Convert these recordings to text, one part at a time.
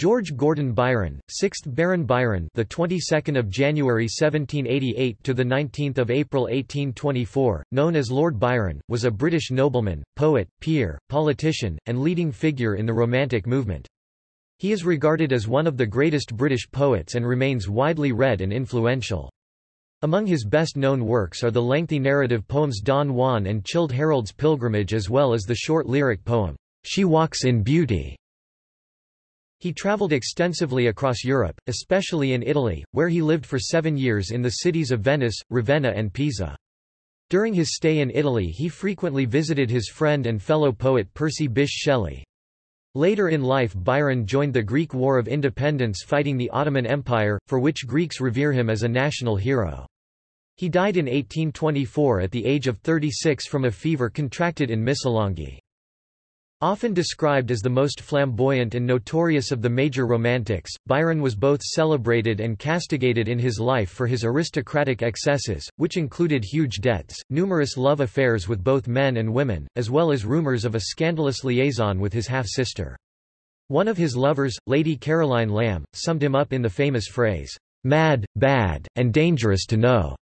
George Gordon Byron, 6th Baron Byron, the 22nd of January 1788 to the 19th of April 1824, known as Lord Byron, was a British nobleman, poet, peer, politician, and leading figure in the Romantic movement. He is regarded as one of the greatest British poets and remains widely read and influential. Among his best-known works are the lengthy narrative poems Don Juan and Childe Harold's Pilgrimage as well as the short lyric poem, She Walks in Beauty. He travelled extensively across Europe, especially in Italy, where he lived for seven years in the cities of Venice, Ravenna and Pisa. During his stay in Italy he frequently visited his friend and fellow poet Percy Bysshe Shelley. Later in life Byron joined the Greek War of Independence fighting the Ottoman Empire, for which Greeks revere him as a national hero. He died in 1824 at the age of 36 from a fever contracted in Missolonghi. Often described as the most flamboyant and notorious of the major Romantics, Byron was both celebrated and castigated in his life for his aristocratic excesses, which included huge debts, numerous love affairs with both men and women, as well as rumors of a scandalous liaison with his half-sister. One of his lovers, Lady Caroline Lamb, summed him up in the famous phrase, "'mad, bad, and dangerous to know'".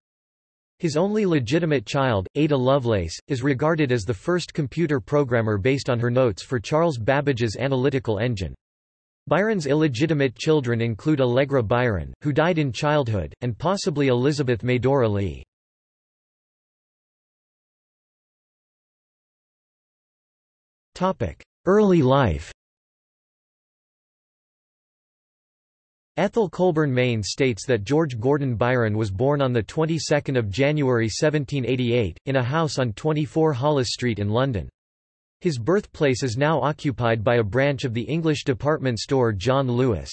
His only legitimate child, Ada Lovelace, is regarded as the first computer programmer based on her notes for Charles Babbage's analytical engine. Byron's illegitimate children include Allegra Byron, who died in childhood, and possibly Elizabeth Medora Leigh. Early life Ethel Colburn Mayne states that George Gordon Byron was born on the 22nd of January 1788 in a house on 24 Holles Street in London. His birthplace is now occupied by a branch of the English department store John Lewis.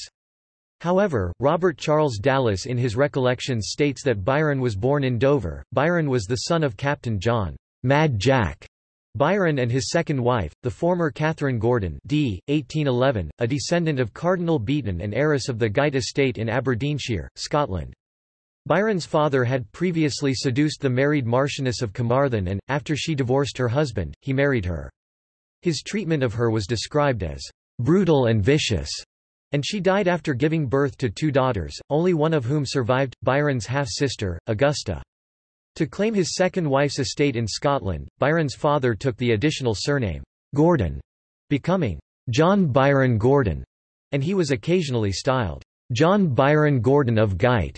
However, Robert Charles Dallas in his recollections states that Byron was born in Dover. Byron was the son of Captain John Mad Jack Byron and his second wife, the former Catherine Gordon d. 1811, a descendant of Cardinal Beaton and heiress of the Gight estate in Aberdeenshire, Scotland. Byron's father had previously seduced the married Marchioness of Carmarthen and, after she divorced her husband, he married her. His treatment of her was described as brutal and vicious, and she died after giving birth to two daughters, only one of whom survived, Byron's half-sister, Augusta. To claim his second wife's estate in Scotland, Byron's father took the additional surname, Gordon, becoming John Byron Gordon, and he was occasionally styled John Byron Gordon of Gight.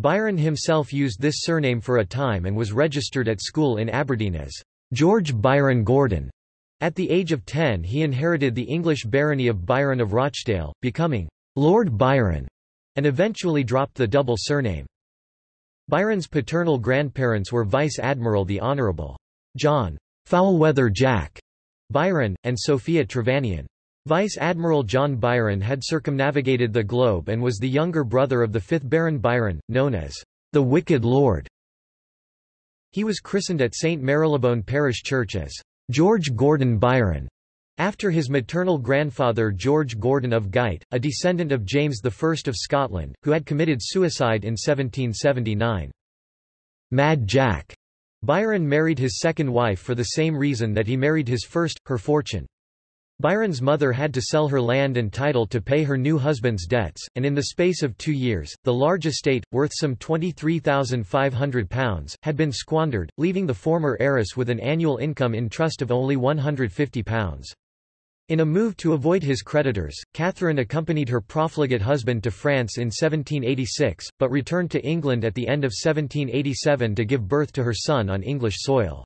Byron himself used this surname for a time and was registered at school in Aberdeen as George Byron Gordon. At the age of 10 he inherited the English barony of Byron of Rochdale, becoming Lord Byron, and eventually dropped the double surname. Byron's paternal grandparents were Vice Admiral the Honourable John Foulweather Jack Byron, and Sophia Trevanion. Vice Admiral John Byron had circumnavigated the globe and was the younger brother of the fifth Baron Byron, known as the Wicked Lord. He was christened at St Marylebone Parish Church as George Gordon Byron, after his maternal grandfather George Gordon of Gight, a descendant of James I of Scotland, who had committed suicide in 1779. Mad Jack Byron married his second wife for the same reason that he married his first, her fortune. Byron's mother had to sell her land and title to pay her new husband's debts, and in the space of two years, the large estate, worth some £23,500, had been squandered, leaving the former heiress with an annual income in trust of only £150. In a move to avoid his creditors, Catherine accompanied her profligate husband to France in 1786, but returned to England at the end of 1787 to give birth to her son on English soil.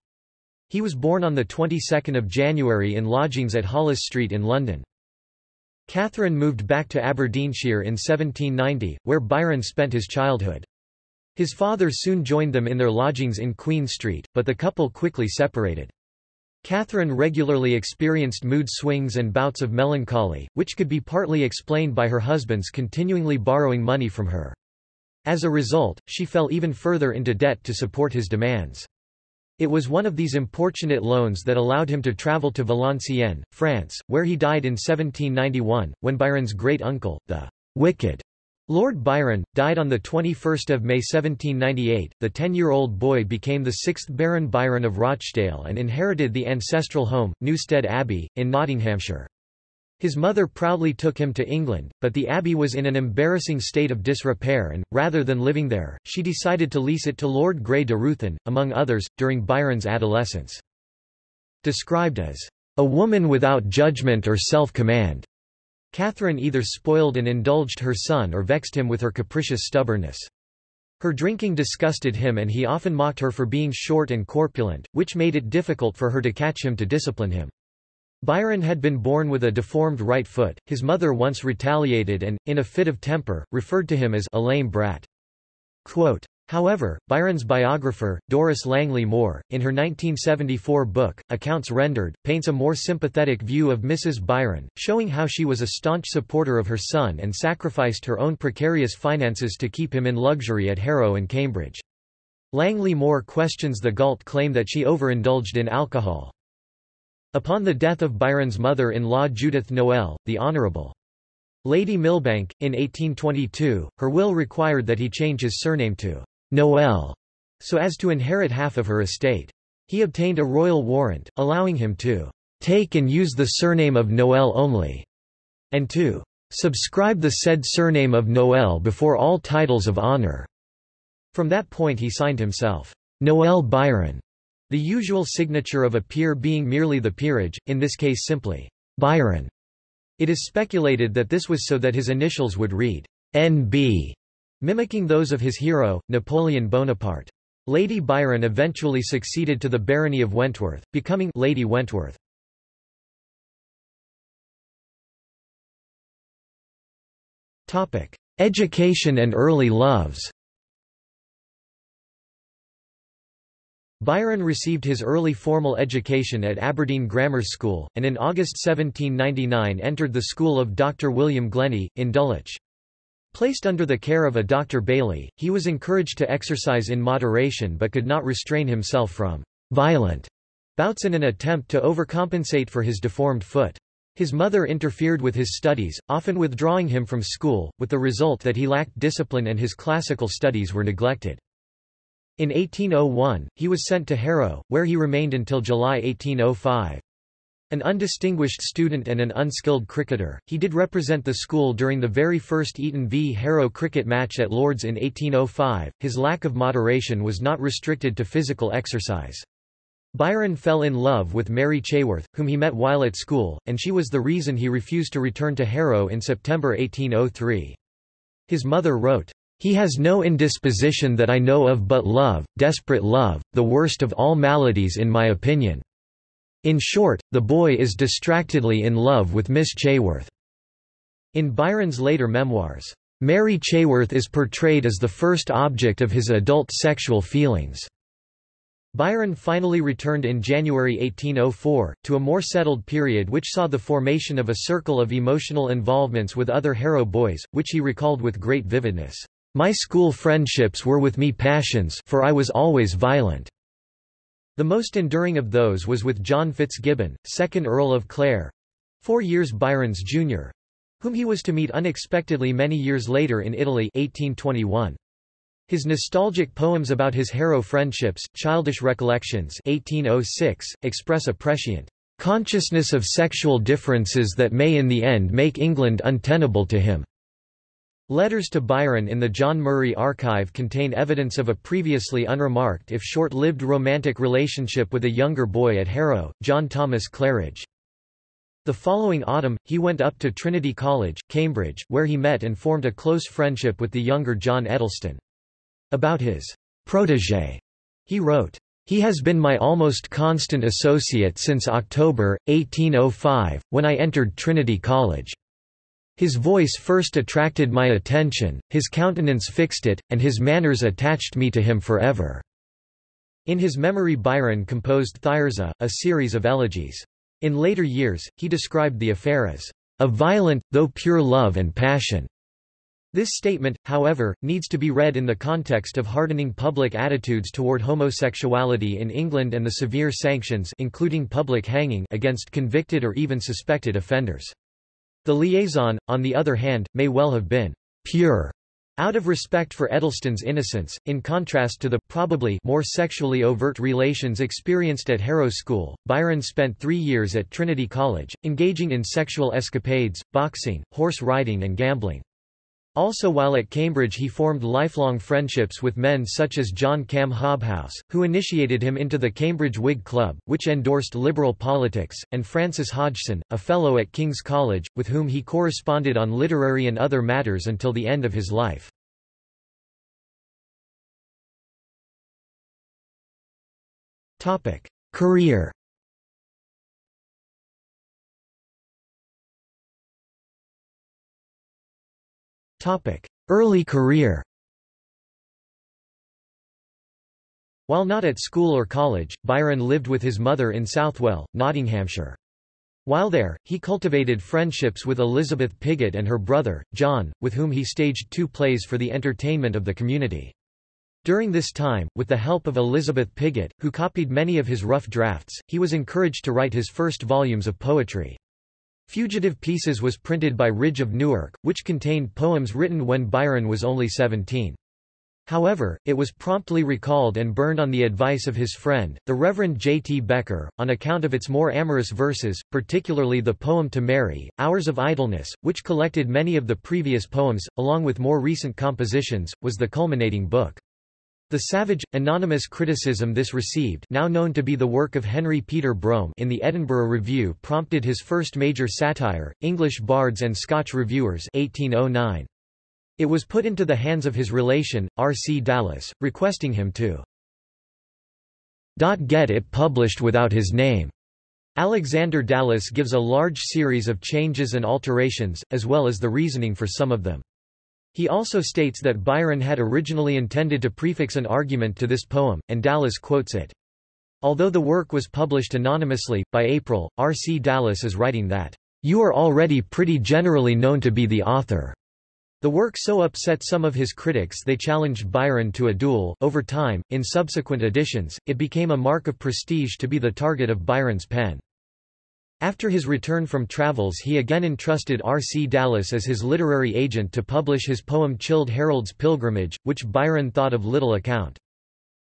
He was born on the 22nd of January in lodgings at Holles Street in London. Catherine moved back to Aberdeenshire in 1790, where Byron spent his childhood. His father soon joined them in their lodgings in Queen Street, but the couple quickly separated. Catherine regularly experienced mood swings and bouts of melancholy, which could be partly explained by her husband's continually borrowing money from her. As a result, she fell even further into debt to support his demands. It was one of these importunate loans that allowed him to travel to Valenciennes, France, where he died in 1791, when Byron's great-uncle, the wicked Lord Byron, died on 21 May 1798. The ten-year-old boy became the sixth Baron Byron of Rochdale and inherited the ancestral home, Newstead Abbey, in Nottinghamshire. His mother proudly took him to England, but the abbey was in an embarrassing state of disrepair and, rather than living there, she decided to lease it to Lord Grey de Ruthyn, among others, during Byron's adolescence. Described as a woman without judgment or self-command, Catherine either spoiled and indulged her son or vexed him with her capricious stubbornness. Her drinking disgusted him and he often mocked her for being short and corpulent, which made it difficult for her to catch him to discipline him. Byron had been born with a deformed right foot, his mother once retaliated and, in a fit of temper, referred to him as a lame brat. Quote, However, Byron's biographer, Doris Langley Moore, in her 1974 book, Accounts Rendered, paints a more sympathetic view of Mrs. Byron, showing how she was a staunch supporter of her son and sacrificed her own precarious finances to keep him in luxury at Harrow and Cambridge. Langley Moore questions the Galt claim that she overindulged in alcohol. Upon the death of Byron's mother-in-law Judith Noel, the Honourable Lady Milbanke, in 1822, her will required that he change his surname to Noel, so as to inherit half of her estate. He obtained a royal warrant, allowing him to take and use the surname of Noel only, and to subscribe the said surname of Noel before all titles of honour. From that point he signed himself Noel Byron the usual signature of a peer being merely the peerage, in this case simply, Byron. It is speculated that this was so that his initials would read, N.B., mimicking those of his hero, Napoleon Bonaparte. Lady Byron eventually succeeded to the barony of Wentworth, becoming Lady Wentworth. Topic: Education and early loves Byron received his early formal education at Aberdeen Grammar School, and in August 1799 entered the school of Dr. William Glennie, in Dulwich. Placed under the care of a Dr. Bailey, he was encouraged to exercise in moderation but could not restrain himself from violent bouts in an attempt to overcompensate for his deformed foot. His mother interfered with his studies, often withdrawing him from school, with the result that he lacked discipline and his classical studies were neglected. In 1801, he was sent to Harrow, where he remained until July 1805. An undistinguished student and an unskilled cricketer, he did represent the school during the very first Eton v Harrow cricket match at Lord's in 1805. His lack of moderation was not restricted to physical exercise. Byron fell in love with Mary Chaworth, whom he met while at school, and she was the reason he refused to return to Harrow in September 1803. His mother wrote, he has no indisposition that I know of but love, desperate love, the worst of all maladies in my opinion. In short, the boy is distractedly in love with Miss Chaworth. In Byron's later memoirs, Mary Chaworth is portrayed as the first object of his adult sexual feelings. Byron finally returned in January 1804, to a more settled period which saw the formation of a circle of emotional involvements with other Harrow boys, which he recalled with great vividness. My school friendships were with me passions for I was always violent. The most enduring of those was with John Fitzgibbon, 2nd Earl of Clare—four years Byron's junior, whom he was to meet unexpectedly many years later in Italy 1821. His nostalgic poems about his Harrow friendships, Childish Recollections 1806, express a prescient consciousness of sexual differences that may in the end make England untenable to him. Letters to Byron in the John Murray Archive contain evidence of a previously unremarked if short-lived romantic relationship with a younger boy at Harrow, John Thomas Claridge. The following autumn, he went up to Trinity College, Cambridge, where he met and formed a close friendship with the younger John Edleston. About his protégé, he wrote, he has been my almost constant associate since October, 1805, when I entered Trinity College. His voice first attracted my attention, his countenance fixed it, and his manners attached me to him forever." In his memory Byron composed Thyrza, a series of elegies. In later years, he described the affair as a violent, though pure love and passion. This statement, however, needs to be read in the context of hardening public attitudes toward homosexuality in England and the severe sanctions including public hanging against convicted or even suspected offenders. The liaison, on the other hand, may well have been pure Out of respect for Edleston's innocence, in contrast to the probably more sexually overt relations experienced at Harrow School, Byron spent three years at Trinity College, engaging in sexual escapades, boxing, horse riding and gambling. Also while at Cambridge he formed lifelong friendships with men such as John Cam Hobhouse, who initiated him into the Cambridge Whig Club, which endorsed liberal politics, and Francis Hodgson, a fellow at King's College, with whom he corresponded on literary and other matters until the end of his life. Career Early career While not at school or college, Byron lived with his mother in Southwell, Nottinghamshire. While there, he cultivated friendships with Elizabeth Pigot and her brother, John, with whom he staged two plays for the entertainment of the community. During this time, with the help of Elizabeth Pigot, who copied many of his rough drafts, he was encouraged to write his first volumes of poetry. Fugitive Pieces was printed by Ridge of Newark, which contained poems written when Byron was only 17. However, it was promptly recalled and burned on the advice of his friend, the Reverend J. T. Becker, on account of its more amorous verses, particularly the poem to Mary, Hours of Idleness, which collected many of the previous poems, along with more recent compositions, was the culminating book. The savage, anonymous criticism this received now known to be the work of Henry Peter Brougham in the Edinburgh Review prompted his first major satire, English Bards and Scotch Reviewers 1809. It was put into the hands of his relation, R. C. Dallas, requesting him to get it published without his name. Alexander Dallas gives a large series of changes and alterations, as well as the reasoning for some of them. He also states that Byron had originally intended to prefix an argument to this poem, and Dallas quotes it. Although the work was published anonymously, by April, R. C. Dallas is writing that, "...you are already pretty generally known to be the author." The work so upset some of his critics they challenged Byron to a duel. Over time, in subsequent editions, it became a mark of prestige to be the target of Byron's pen. After his return from travels he again entrusted R. C. Dallas as his literary agent to publish his poem Childe Harold's Pilgrimage, which Byron thought of little account.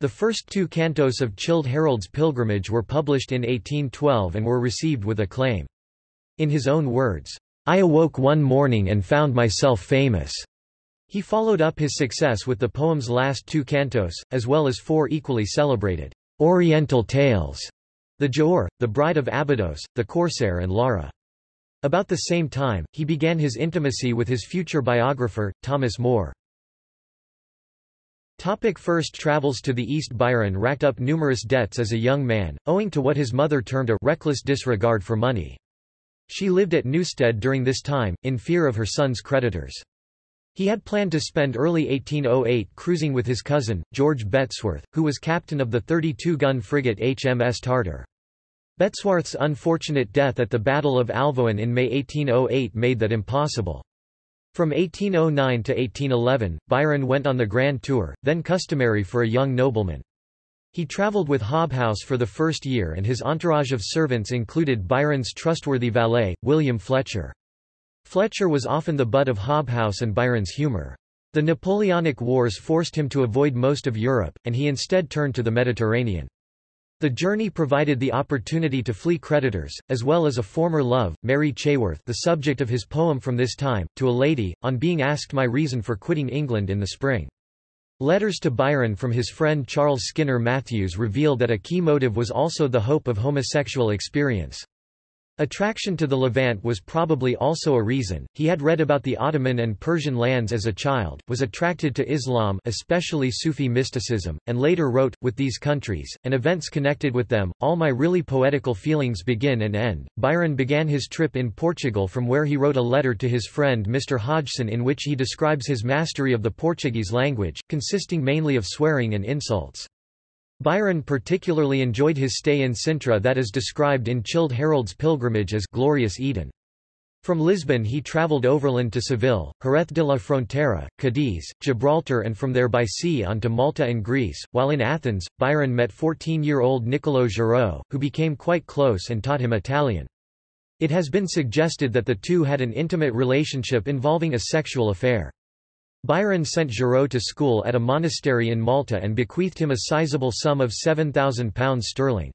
The first two cantos of Childe Harold's Pilgrimage were published in 1812 and were received with acclaim. In his own words, I awoke one morning and found myself famous. He followed up his success with the poem's last two cantos, as well as four equally celebrated Oriental tales the Giaour, The Bride of Abydos, The Corsair and Lara. About the same time, he began his intimacy with his future biographer, Thomas Moore. Topic first travels to the East Byron racked up numerous debts as a young man, owing to what his mother termed a reckless disregard for money. She lived at Newstead during this time, in fear of her son's creditors. He had planned to spend early 1808 cruising with his cousin, George Bettesworth, who was captain of the 32-gun frigate HMS Tartar. Bettesworth's unfortunate death at the Battle of Alvoen in May 1808 made that impossible. From 1809 to 1811, Byron went on the Grand Tour, then customary for a young nobleman. He travelled with Hobhouse for the first year and his entourage of servants included Byron's trustworthy valet, William Fletcher. Fletcher was often the butt of Hobhouse and Byron's humour. The Napoleonic Wars forced him to avoid most of Europe, and he instead turned to the Mediterranean. The journey provided the opportunity to flee creditors, as well as a former love, Mary Chaworth the subject of his poem from this time, to a lady, on being asked my reason for quitting England in the spring. Letters to Byron from his friend Charles Skinner Matthews reveal that a key motive was also the hope of homosexual experience. Attraction to the Levant was probably also a reason. He had read about the Ottoman and Persian lands as a child, was attracted to Islam, especially Sufi mysticism, and later wrote, with these countries, and events connected with them, all my really poetical feelings begin and end. Byron began his trip in Portugal from where he wrote a letter to his friend Mr. Hodgson in which he describes his mastery of the Portuguese language, consisting mainly of swearing and insults. Byron particularly enjoyed his stay in Sintra that is described in Childe Harold's pilgrimage as glorious Eden. From Lisbon he travelled overland to Seville, Jerez de la Frontera, Cadiz, Gibraltar and from there by sea on to Malta and Greece. While in Athens, Byron met 14-year-old Niccolò Giraud, who became quite close and taught him Italian. It has been suggested that the two had an intimate relationship involving a sexual affair. Byron sent Giraud to school at a monastery in Malta and bequeathed him a sizable sum of £7,000 sterling.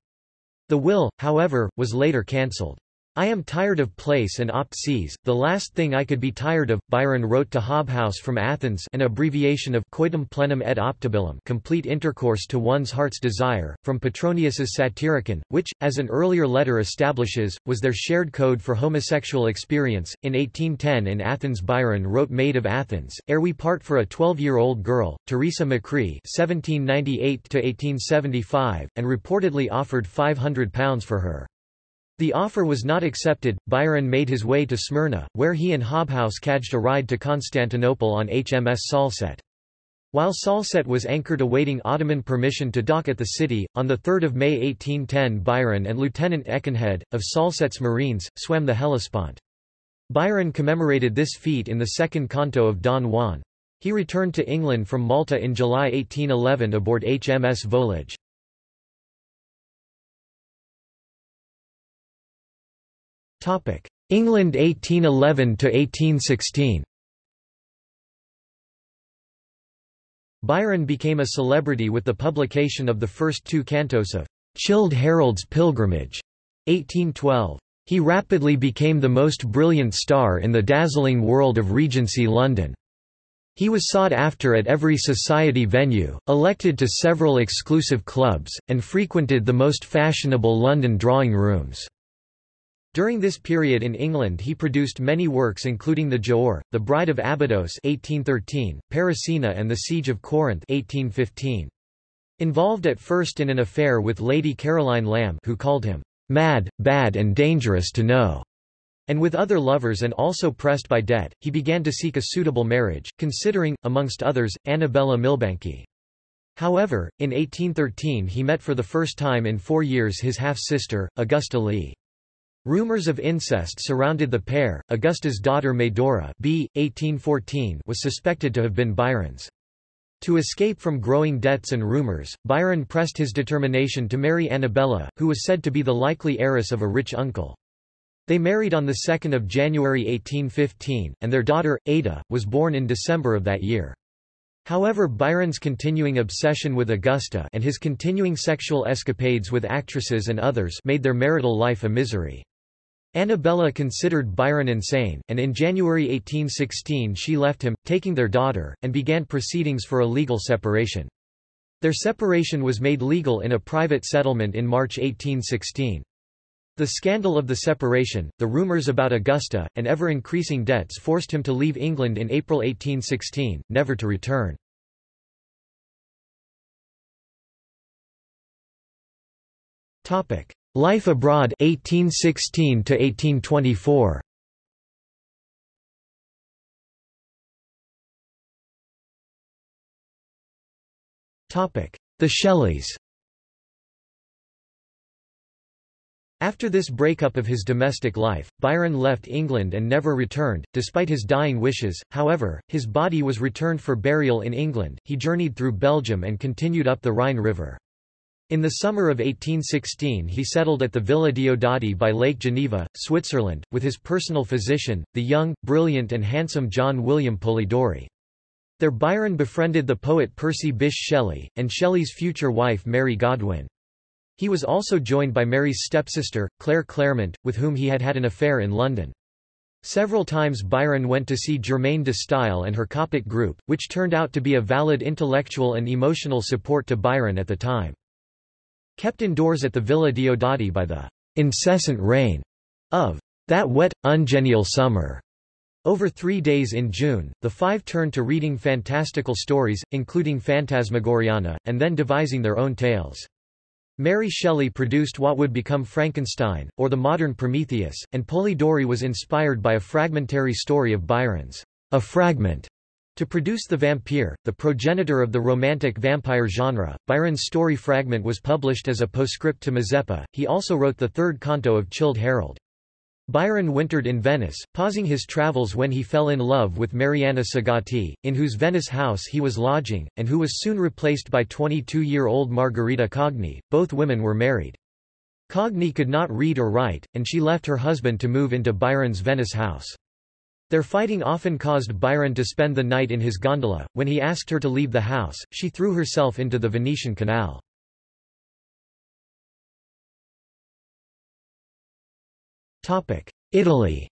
The will, however, was later cancelled. I am tired of place and opt seas, the last thing I could be tired of, Byron wrote to Hobhouse from Athens an abbreviation of coitum plenum et optabilum complete intercourse to one's heart's desire, from Petronius's Satyricon, which, as an earlier letter establishes, was their shared code for homosexual experience. In 1810 in Athens Byron wrote Maid of Athens, ere we part for a 12-year-old girl, Teresa Macri (1798–1875), and reportedly offered £500 for her. The offer was not accepted. Byron made his way to Smyrna, where he and Hobhouse cadged a ride to Constantinople on HMS Salsette. While Salsette was anchored awaiting Ottoman permission to dock at the city, on 3 May 1810 Byron and Lieutenant Ekenhead, of Salsette's Marines, swam the Hellespont. Byron commemorated this feat in the second canto of Don Juan. He returned to England from Malta in July 1811 aboard HMS Volage. England 1811 to 1816. Byron became a celebrity with the publication of the first two cantos of Childe Harold's Pilgrimage, 1812. He rapidly became the most brilliant star in the dazzling world of Regency London. He was sought after at every society venue, elected to several exclusive clubs, and frequented the most fashionable London drawing rooms. During this period in England he produced many works including The Giaour, The Bride of Abydos 1813, Parisina and The Siege of Corinth 1815. Involved at first in an affair with Lady Caroline Lamb who called him, "...mad, bad and dangerous to know." And with other lovers and also pressed by debt, he began to seek a suitable marriage, considering, amongst others, Annabella Milbanke. However, in 1813 he met for the first time in four years his half-sister, Augusta Leigh. Rumors of incest surrounded the pair. Augusta's daughter Medora b. 1814 was suspected to have been Byron's. To escape from growing debts and rumors, Byron pressed his determination to marry Annabella, who was said to be the likely heiress of a rich uncle. They married on 2 January 1815, and their daughter, Ada, was born in December of that year. However Byron's continuing obsession with Augusta and his continuing sexual escapades with actresses and others made their marital life a misery. Annabella considered Byron insane, and in January 1816 she left him, taking their daughter, and began proceedings for a legal separation. Their separation was made legal in a private settlement in March 1816. The scandal of the separation, the rumours about Augusta, and ever-increasing debts forced him to leave England in April 1816, never to return. Life abroad 1816 to 1824. Topic: The Shelleys. After this breakup of his domestic life, Byron left England and never returned, despite his dying wishes. However, his body was returned for burial in England. He journeyed through Belgium and continued up the Rhine River. In the summer of 1816 he settled at the Villa Diodati by Lake Geneva, Switzerland, with his personal physician, the young, brilliant and handsome John William Polidori. There Byron befriended the poet Percy Bysshe Shelley, and Shelley's future wife Mary Godwin. He was also joined by Mary's stepsister, Claire Clairmont, with whom he had had an affair in London. Several times Byron went to see Germaine de Stael and her Coppet group, which turned out to be a valid intellectual and emotional support to Byron at the time. Kept indoors at the Villa Diodati by the incessant rain of that wet, ungenial summer. Over three days in June, the five turned to reading fantastical stories, including Phantasmagoriana, and then devising their own tales. Mary Shelley produced what would become Frankenstein, or the modern Prometheus, and Polidori was inspired by a fragmentary story of Byron's, A Fragment, to produce The Vampire, the progenitor of the romantic vampire genre, Byron's story fragment was published as a postscript to Mazeppa. He also wrote the third canto of Childe Harold. Byron wintered in Venice, pausing his travels when he fell in love with Marianna Segati, in whose Venice house he was lodging, and who was soon replaced by 22-year-old Margherita Cogni. Both women were married. Cogni could not read or write, and she left her husband to move into Byron's Venice house. Their fighting often caused Byron to spend the night in his gondola. When he asked her to leave the house, she threw herself into the Venetian canal. Italy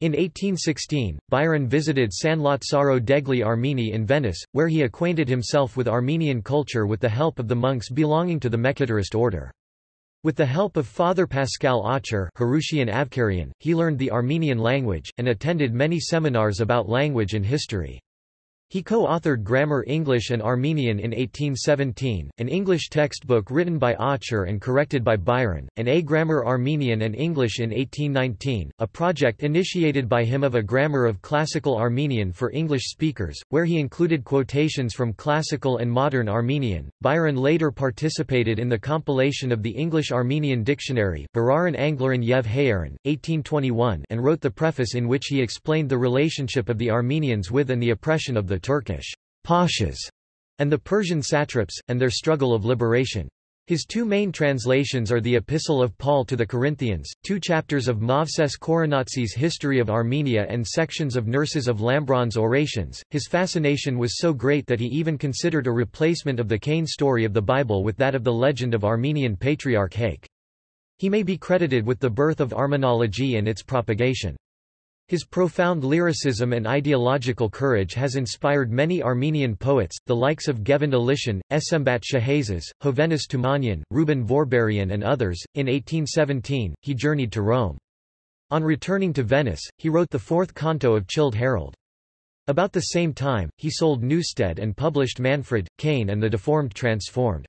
In 1816, Byron visited San Lazzaro degli Armeni in Venice, where he acquainted himself with Armenian culture with the help of the monks belonging to the Mekhitarist order. With the help of Father Pascal Avkarian, he learned the Armenian language, and attended many seminars about language and history. He co-authored Grammar English and Armenian in 1817, an English textbook written by Aucher and corrected by Byron, and A Grammar Armenian and English in 1819, a project initiated by him of a grammar of classical Armenian for English speakers, where he included quotations from classical and modern Armenian. Byron later participated in the compilation of the English-Armenian Dictionary Bararan Anglaran Yev Hayaran, 1821 and wrote the preface in which he explained the relationship of the Armenians with and the oppression of the Turkish pashas and the Persian satraps, and their struggle of liberation. His two main translations are the Epistle of Paul to the Corinthians, two chapters of Movses Khorenatsi's History of Armenia and sections of Nerses of Lambron's Orations. His fascination was so great that he even considered a replacement of the Cain story of the Bible with that of the legend of Armenian patriarch Haik. He may be credited with the birth of Armenology and its propagation. His profound lyricism and ideological courage has inspired many Armenian poets, the likes of Ghevont Alishan, Smbat Shahaziz, Hovhannes Tumanyan, Ruben Vorberian and others. In 1817, he journeyed to Rome. On returning to Venice, he wrote the fourth canto of Childe Harold. About the same time, he sold Newstead and published Manfred, Cain and the Deformed Transformed.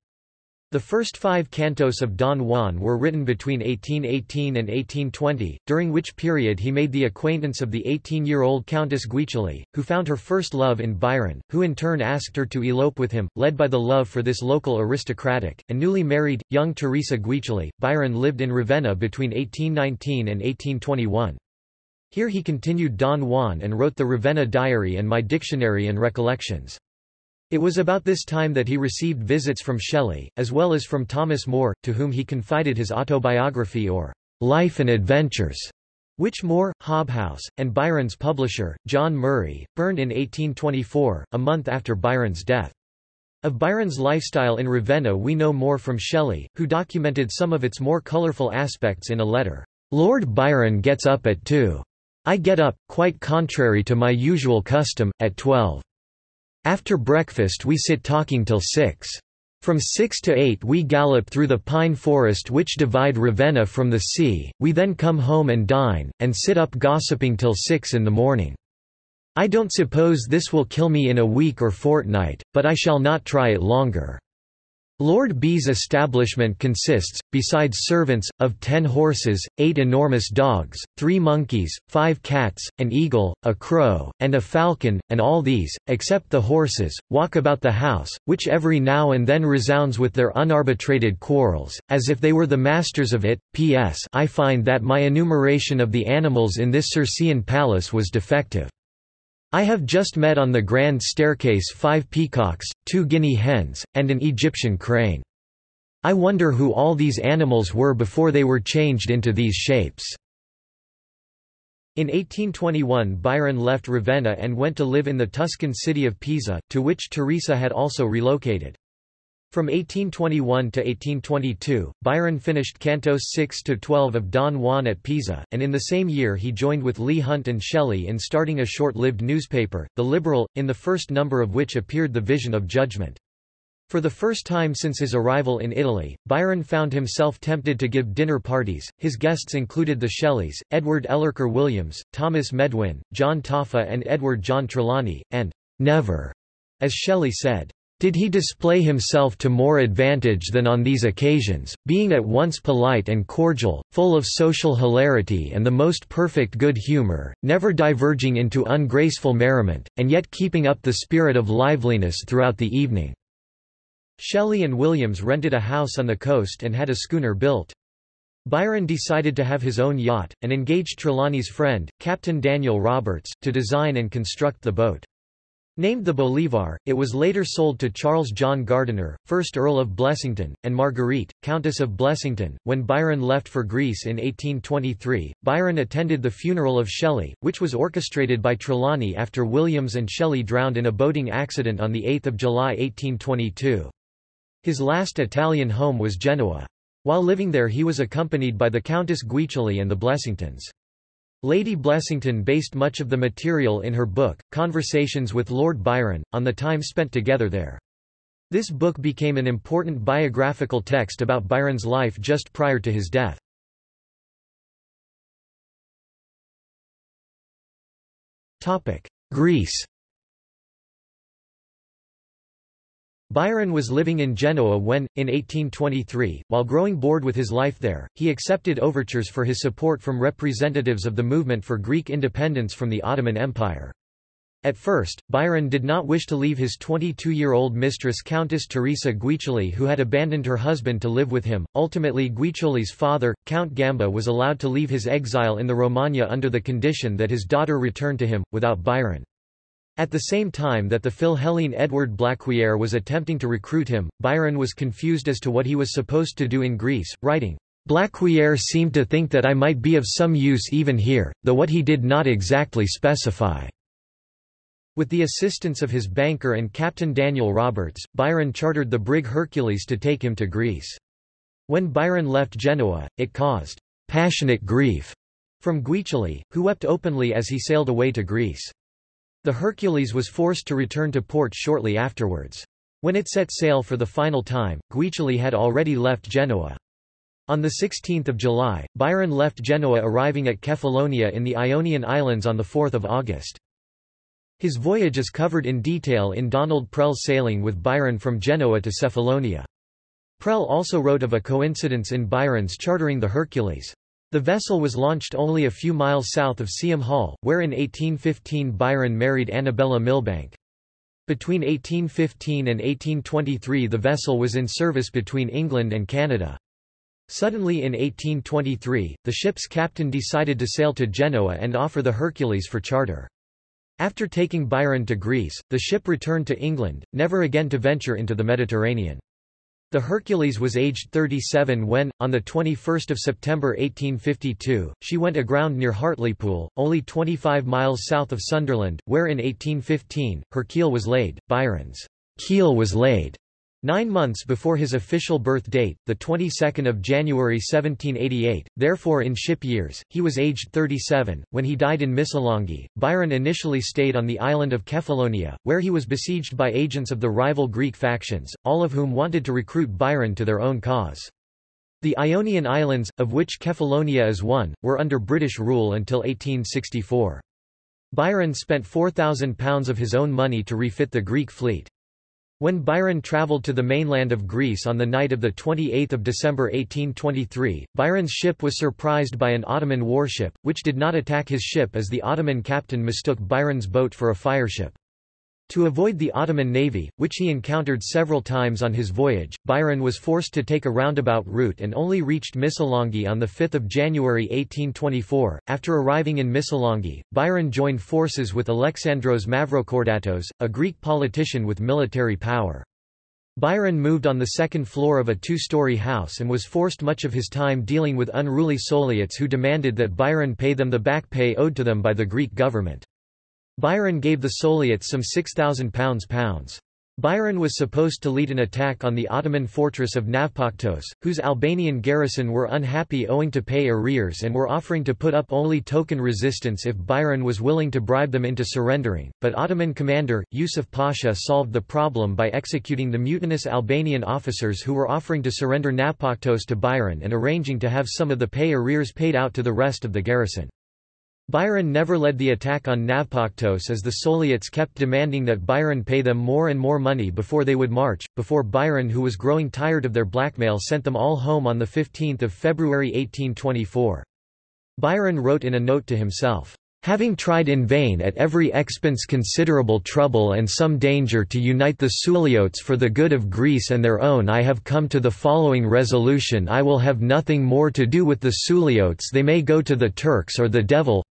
The first five cantos of Don Juan were written between 1818 and 1820, during which period he made the acquaintance of the 18-year-old Countess Guiccioli, who found her first love in Byron, who in turn asked her to elope with him, led by the love for this local aristocratic, and newly married, young Teresa Guiccioli. Byron lived in Ravenna between 1819 and 1821. Here he continued Don Juan and wrote the Ravenna Diary and My Dictionary and Recollections. It was about this time that he received visits from Shelley, as well as from Thomas Moore, to whom he confided his autobiography or Life and Adventures, which Moore, Hobhouse, and Byron's publisher, John Murray, burned in 1824, a month after Byron's death. Of Byron's lifestyle in Ravenna we know more from Shelley, who documented some of its more colorful aspects in a letter. Lord Byron gets up at 2. I get up, quite contrary to my usual custom, at 12. After breakfast we sit talking till six. From six to eight we gallop through the pine forest which divide Ravenna from the sea, we then come home and dine, and sit up gossiping till six in the morning. I don't suppose this will kill me in a week or fortnight, but I shall not try it longer. Lord B's establishment consists, besides servants, of ten horses, eight enormous dogs, three monkeys, five cats, an eagle, a crow, and a falcon, and all these, except the horses, walk about the house, which every now and then resounds with their unarbitrated quarrels, as if they were the masters of it. P.S. I find that my enumeration of the animals in this Circean palace was defective. I have just met on the grand staircase five peacocks, two guinea hens, and an Egyptian crane. I wonder who all these animals were before they were changed into these shapes. In 1821 Byron left Ravenna and went to live in the Tuscan city of Pisa, to which Teresa had also relocated. From 1821 to 1822, Byron finished Cantos 6–12 of Don Juan at Pisa, and in the same year he joined with Leigh Hunt and Shelley in starting a short-lived newspaper, The Liberal, in the first number of which appeared The Vision of Judgment. For the first time since his arrival in Italy, Byron found himself tempted to give dinner parties. His guests included the Shelleys, Edward Ellerker Williams, Thomas Medwin, John Taaffe and Edward John Trelawny, and never, as Shelley said, did he display himself to more advantage than on these occasions, being at once polite and cordial, full of social hilarity and the most perfect good humor, never diverging into ungraceful merriment, and yet keeping up the spirit of liveliness throughout the evening." Shelley and Williams rented a house on the coast and had a schooner built. Byron decided to have his own yacht, and engaged Trelawny's friend, Captain Daniel Roberts, to design and construct the boat. Named the Bolivar, it was later sold to Charles John Gardiner, 1st Earl of Blessington, and Marguerite, Countess of Blessington. When Byron left for Greece in 1823, Byron attended the funeral of Shelley, which was orchestrated by Trelawny after Williams and Shelley drowned in a boating accident on 8 July 1822. His last Italian home was Genoa. While living there he was accompanied by the Countess Guiccioli and the Blessingtons. Lady Blessington based much of the material in her book, Conversations with Lord Byron, on the time spent together there. This book became an important biographical text about Byron's life just prior to his death. Greece Byron was living in Genoa when, in 1823, while growing bored with his life there, he accepted overtures for his support from representatives of the movement for Greek independence from the Ottoman Empire. At first, Byron did not wish to leave his 22-year-old mistress Countess Teresa Guiccioli who had abandoned her husband to live with him. Ultimately Guiccioli's father, Count Gamba was allowed to leave his exile in the Romagna under the condition that his daughter return to him, without Byron. At the same time that the Philhellene Edward Blaquiere was attempting to recruit him, Byron was confused as to what he was supposed to do in Greece, writing, Blaquiere seemed to think that I might be of some use even here, though what he did not exactly specify. With the assistance of his banker and Captain Daniel Roberts, Byron chartered the brig Hercules to take him to Greece. When Byron left Genoa, it caused passionate grief from Guiccioli, who wept openly as he sailed away to Greece. The Hercules was forced to return to port shortly afterwards. When it set sail for the final time, Guiccioli had already left Genoa. On 16 July, Byron left Genoa arriving at Kefalonia in the Ionian Islands on 4 August. His voyage is covered in detail in Donald Prell's Sailing with Byron from Genoa to Cephalonia. Prell also wrote of a coincidence in Byron's chartering the Hercules. The vessel was launched only a few miles south of Seaham Hall, where in 1815 Byron married Annabella Milbanke. Between 1815 and 1823 the vessel was in service between England and Canada. Suddenly in 1823, the ship's captain decided to sail to Genoa and offer the Hercules for charter. After taking Byron to Greece, the ship returned to England, never again to venture into the Mediterranean. The Hercules was aged 37 when, on 21 September 1852, she went aground near Hartlepool, only 25 miles south of Sunderland, where in 1815, her keel was laid. Byron's keel was laid Nine months before his official birth date, the 22nd of January 1788, therefore in ship years, he was aged 37. When he died in Missolonghi, Byron initially stayed on the island of Kefalonia, where he was besieged by agents of the rival Greek factions, all of whom wanted to recruit Byron to their own cause. The Ionian Islands, of which Kefalonia is one, were under British rule until 1864. Byron spent £4,000 of his own money to refit the Greek fleet. When Byron travelled to the mainland of Greece on the night of 28 December 1823, Byron's ship was surprised by an Ottoman warship, which did not attack his ship as the Ottoman captain mistook Byron's boat for a fireship. To avoid the Ottoman navy, which he encountered several times on his voyage, Byron was forced to take a roundabout route and only reached Missolonghi on 5 January 1824. After arriving in Missolonghi, Byron joined forces with Alexandros Mavrokordatos, a Greek politician with military power. Byron moved on the second floor of a two-story house and was forced much of his time dealing with unruly Suliots who demanded that Byron pay them the back pay owed to them by the Greek government. Byron gave the Suliots some £6,000. Byron was supposed to lead an attack on the Ottoman fortress of Navpaktos, whose Albanian garrison were unhappy owing to pay arrears and were offering to put up only token resistance if Byron was willing to bribe them into surrendering, but Ottoman commander, Yusuf Pasha solved the problem by executing the mutinous Albanian officers who were offering to surrender Navpaktos to Byron and arranging to have some of the pay arrears paid out to the rest of the garrison. Byron never led the attack on Navpaktos as the Suliots kept demanding that Byron pay them more and more money before they would march, before Byron who was growing tired of their blackmail sent them all home on 15 February 1824. Byron wrote in a note to himself, Having tried in vain at every expense considerable trouble and some danger to unite the Suliots for the good of Greece and their own I have come to the following resolution I will have nothing more to do with the Suliots they may go to the Turks or the devil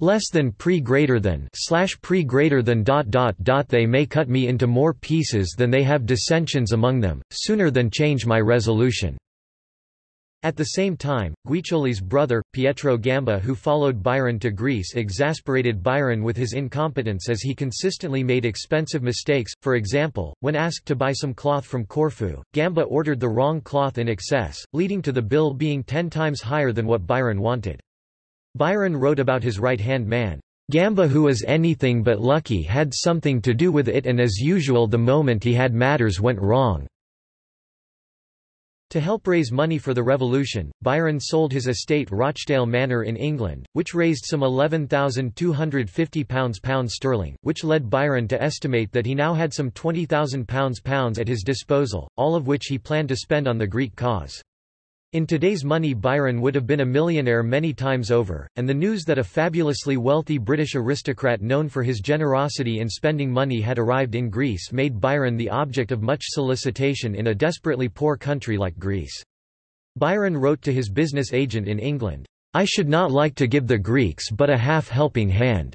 less than pre greater than slash pre greater than dot dot dot they may cut me into more pieces than they have dissensions among them, sooner than change my resolution. At the same time, Guiccioli's brother, Pietro Gamba who followed Byron to Greece exasperated Byron with his incompetence as he consistently made expensive mistakes, for example, when asked to buy some cloth from Corfu, Gamba ordered the wrong cloth in excess, leading to the bill being ten times higher than what Byron wanted. Byron wrote about his right-hand man, Gamba who was anything but lucky had something to do with it and as usual the moment he had matters went wrong. To help raise money for the revolution, Byron sold his estate Rochdale Manor in England, which raised some £11,250 pounds sterling, which led Byron to estimate that he now had some £20,000 pounds at his disposal, all of which he planned to spend on the Greek cause. In today's money Byron would have been a millionaire many times over, and the news that a fabulously wealthy British aristocrat known for his generosity in spending money had arrived in Greece made Byron the object of much solicitation in a desperately poor country like Greece. Byron wrote to his business agent in England, I should not like to give the Greeks but a half-helping hand,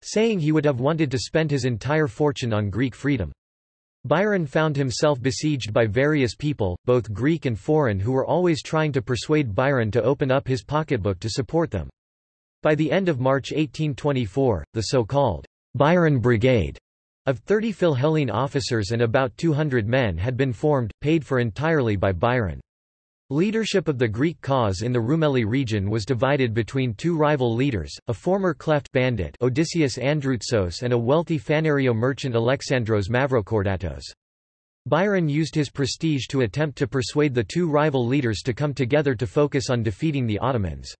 saying he would have wanted to spend his entire fortune on Greek freedom. Byron found himself besieged by various people, both Greek and foreign who were always trying to persuade Byron to open up his pocketbook to support them. By the end of March 1824, the so-called Byron Brigade of 30 Philhellene officers and about 200 men had been formed, paid for entirely by Byron. Leadership of the Greek cause in the Rumeli region was divided between two rival leaders, a former klepht bandit Odysseus Androutsos and a wealthy Phanariote merchant Alexandros Mavrokordatos. Byron used his prestige to attempt to persuade the two rival leaders to come together to focus on defeating the Ottomans.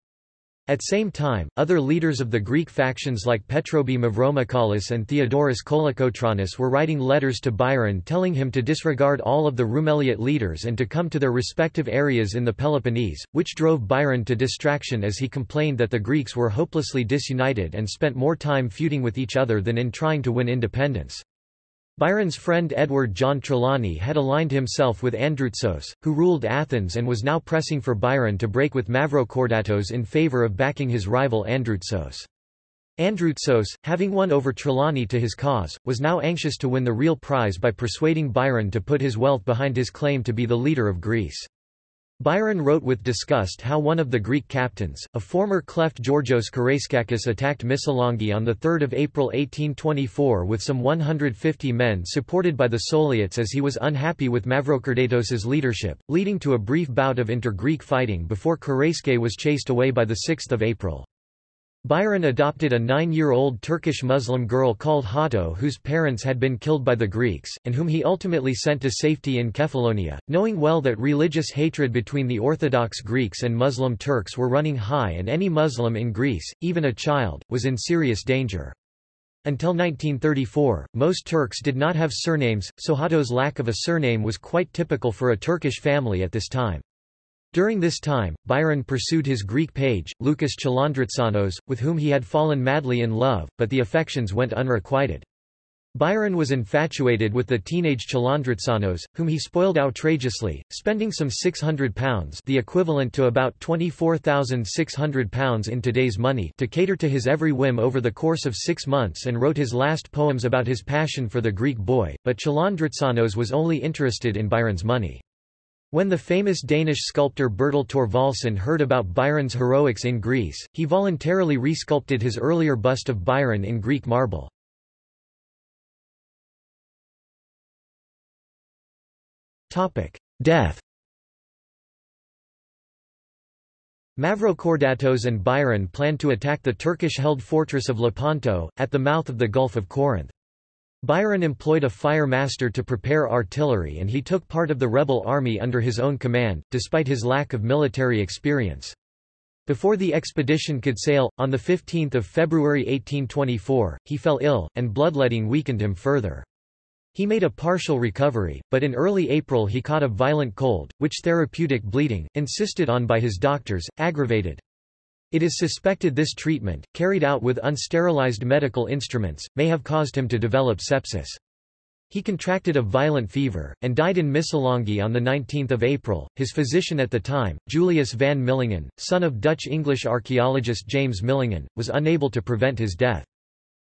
At the same time, other leaders of the Greek factions like Petrobey Mavromichalis and Theodoros Kolokotronis were writing letters to Byron telling him to disregard all of the Roumeliot leaders and to come to their respective areas in the Peloponnese, which drove Byron to distraction as he complained that the Greeks were hopelessly disunited and spent more time feuding with each other than in trying to win independence. Byron's friend Edward John Trelawny had aligned himself with Androutsos, who ruled Athens and was now pressing for Byron to break with Mavrokordatos in favor of backing his rival Androutsos. Androutsos, having won over Trelawny to his cause, was now anxious to win the real prize by persuading Byron to put his wealth behind his claim to be the leader of Greece. Byron wrote with disgust how one of the Greek captains, a former klepht Georgios Karaiskakis attacked Missolonghi on 3 April 1824 with some 150 men supported by the Souliotes as he was unhappy with Mavrokordatos's leadership, leading to a brief bout of inter-Greek fighting before Karaiskakis was chased away by 6 April. Byron adopted a nine-year-old Turkish Muslim girl called Hato whose parents had been killed by the Greeks, and whom he ultimately sent to safety in Kefalonia, knowing well that religious hatred between the Orthodox Greeks and Muslim Turks were running high and any Muslim in Greece, even a child, was in serious danger. Until 1934, most Turks did not have surnames, so Hato's lack of a surname was quite typical for a Turkish family at this time. During this time, Byron pursued his Greek page, Lucas Chalandritsanos, with whom he had fallen madly in love, but the affections went unrequited. Byron was infatuated with the teenage Chalandritsanos, whom he spoiled outrageously, spending some £600 the equivalent to about £24,600 in today's money to cater to his every whim over the course of six months and wrote his last poems about his passion for the Greek boy, but Chalandritsanos was only interested in Byron's money. When the famous Danish sculptor Bertel Thorvaldsen heard about Byron's heroics in Greece, he voluntarily resculpted his earlier bust of Byron in Greek marble. Death Mavrokordatos and Byron planned to attack the Turkish-held fortress of Lepanto, at the mouth of the Gulf of Corinth. Byron employed a fire master to prepare artillery and he took part of the rebel army under his own command, despite his lack of military experience. Before the expedition could sail, on 15 February 1824, he fell ill, and bloodletting weakened him further. He made a partial recovery, but in early April he caught a violent cold, which therapeutic bleeding, insisted on by his doctors, aggravated. It is suspected this treatment, carried out with unsterilized medical instruments, may have caused him to develop sepsis. He contracted a violent fever, and died in Missolonghi on 19 April. His physician at the time, Julius van Millingen, son of Dutch-English archaeologist James Millingen, was unable to prevent his death.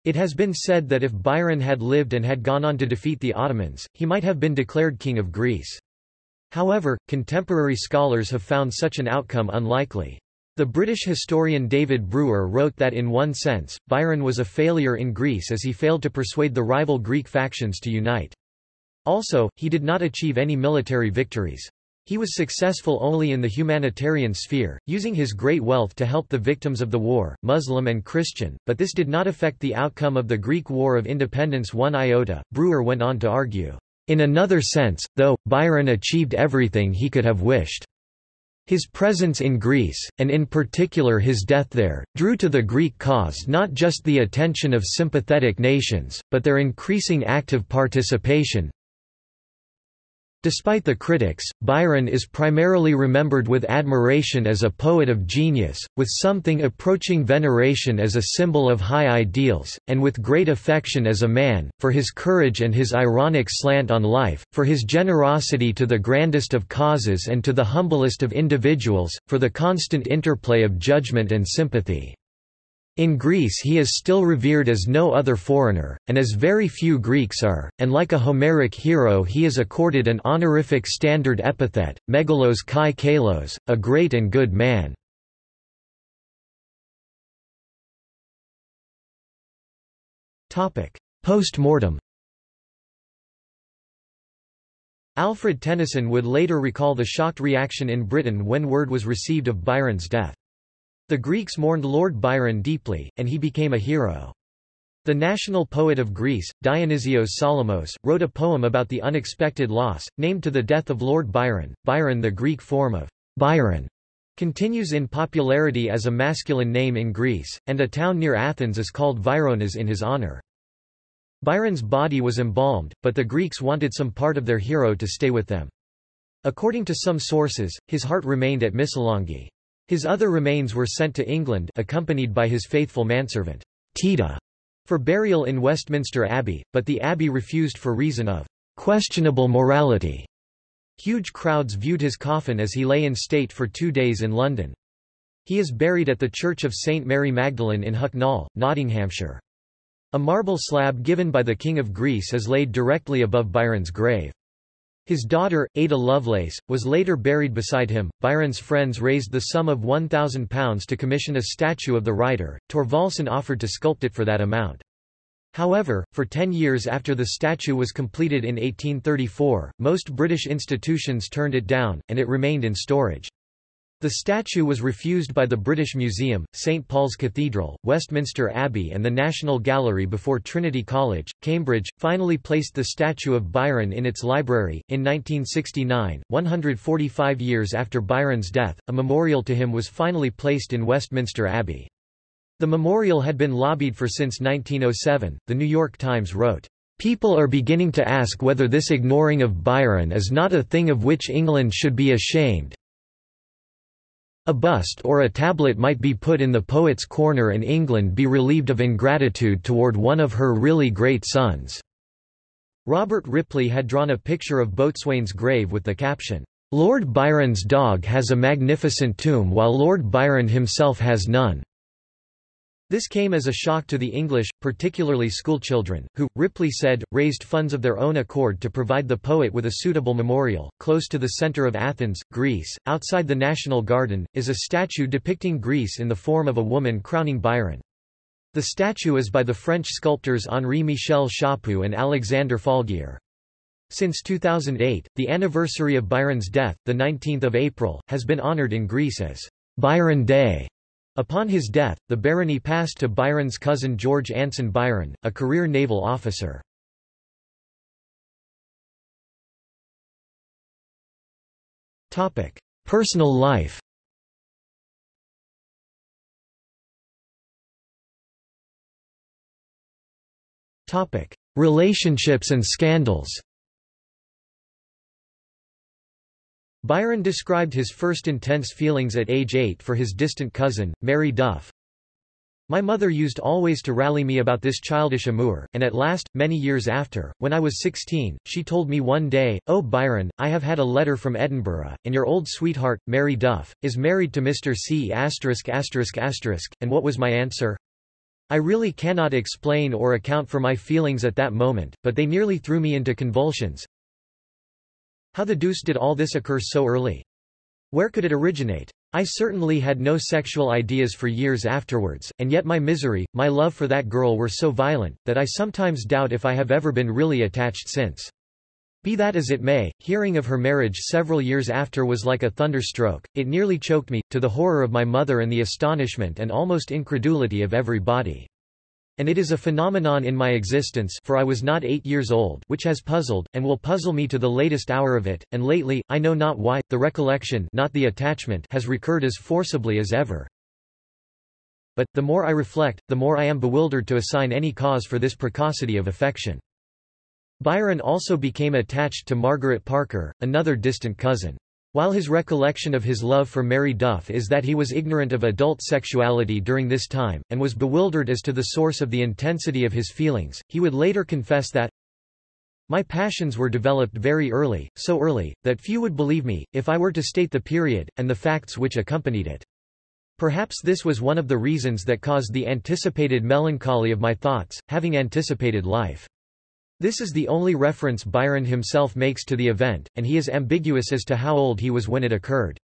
It has been said that if Byron had lived and had gone on to defeat the Ottomans, he might have been declared King of Greece. However, contemporary scholars have found such an outcome unlikely. The British historian David Brewer wrote that in one sense, Byron was a failure in Greece as he failed to persuade the rival Greek factions to unite. Also, he did not achieve any military victories. He was successful only in the humanitarian sphere, using his great wealth to help the victims of the war, Muslim and Christian, but this did not affect the outcome of the Greek War of Independence one iota. Brewer went on to argue, In another sense, though, Byron achieved everything he could have wished. His presence in Greece, and in particular his death there, drew to the Greek cause not just the attention of sympathetic nations, but their increasing active participation, Despite the critics, Byron is primarily remembered with admiration as a poet of genius, with something approaching veneration as a symbol of high ideals, and with great affection as a man, for his courage and his ironic slant on life, for his generosity to the grandest of causes and to the humblest of individuals, for the constant interplay of judgment and sympathy. In Greece he is still revered as no other foreigner, and as very few Greeks are, and like a Homeric hero he is accorded an honorific standard epithet, megalos kai kalos, a great and good man. Post-mortem Alfred Tennyson would later recall the shocked reaction in Britain when word was received of Byron's death. The Greeks mourned Lord Byron deeply, and he became a hero. The national poet of Greece, Dionysios Solomos, wrote a poem about the unexpected loss, named to the death of Lord Byron. Byron the Greek form of Byron continues in popularity as a masculine name in Greece, and a town near Athens is called Vyronas in his honor. Byron's body was embalmed, but the Greeks wanted some part of their hero to stay with them. According to some sources, his heart remained at Missolonghi. His other remains were sent to England accompanied by his faithful manservant, Tita, for burial in Westminster Abbey, but the abbey refused for reason of questionable morality. Huge crowds viewed his coffin as he lay in state for two days in London. He is buried at the Church of St. Mary Magdalene in Hucknall, Nottinghamshire. A marble slab given by the King of Greece is laid directly above Byron's grave. His daughter, Ada Lovelace, was later buried beside him. Byron's friends raised the sum of £1,000 to commission a statue of the writer. Thorvaldsen offered to sculpt it for that amount. However, for ten years after the statue was completed in 1834, most British institutions turned it down, and it remained in storage. The statue was refused by the British Museum, St Paul's Cathedral, Westminster Abbey and the National Gallery before Trinity College, Cambridge, finally placed the statue of Byron in its library. In 1969, 145 years after Byron's death, a memorial to him was finally placed in Westminster Abbey. The memorial had been lobbied for since 1907, The New York Times wrote. People are beginning to ask whether this ignoring of Byron is not a thing of which England should be ashamed, a bust or a tablet might be put in the poet's corner and England be relieved of ingratitude toward one of her really great sons." Robert Ripley had drawn a picture of Boatswain's grave with the caption, "'Lord Byron's dog has a magnificent tomb while Lord Byron himself has none. This came as a shock to the English, particularly schoolchildren, who, Ripley said, raised funds of their own accord to provide the poet with a suitable memorial. Close to the center of Athens, Greece, outside the National Garden, is a statue depicting Greece in the form of a woman crowning Byron. The statue is by the French sculptors Henri-Michel Chaput and Alexander Falguière. Since 2008, the anniversary of Byron's death, the 19th of April, has been honored in Greece as Byron Day. Upon his death, the barony passed to Byron's cousin George Anson Byron, a career naval officer. Personal life Relationships and scandals Byron described his first intense feelings at age 8 for his distant cousin, Mary Duff. My mother used always to rally me about this childish amour, and at last, many years after, when I was sixteen, she told me one day, Oh Byron, I have had a letter from Edinburgh, and your old sweetheart, Mary Duff, is married to Mr. C and what was my answer? I really cannot explain or account for my feelings at that moment, but they nearly threw me into convulsions. How the deuce did all this occur so early? Where could it originate? I certainly had no sexual ideas for years afterwards, and yet my misery, my love for that girl were so violent, that I sometimes doubt if I have ever been really attached since. Be that as it may, hearing of her marriage several years after was like a thunderstroke, it nearly choked me, to the horror of my mother and the astonishment and almost incredulity of every body. And it is a phenomenon in my existence for I was not eight years old which has puzzled, and will puzzle me to the latest hour of it, and lately, I know not why, the recollection not the attachment has recurred as forcibly as ever. But, the more I reflect, the more I am bewildered to assign any cause for this precocity of affection. Byron also became attached to Margaret Parker, another distant cousin. While his recollection of his love for Mary Duff is that he was ignorant of adult sexuality during this time, and was bewildered as to the source of the intensity of his feelings, he would later confess that, My passions were developed very early, so early, that few would believe me, if I were to state the period, and the facts which accompanied it. Perhaps this was one of the reasons that caused the anticipated melancholy of my thoughts, having anticipated life. This is the only reference Byron himself makes to the event, and he is ambiguous as to how old he was when it occurred.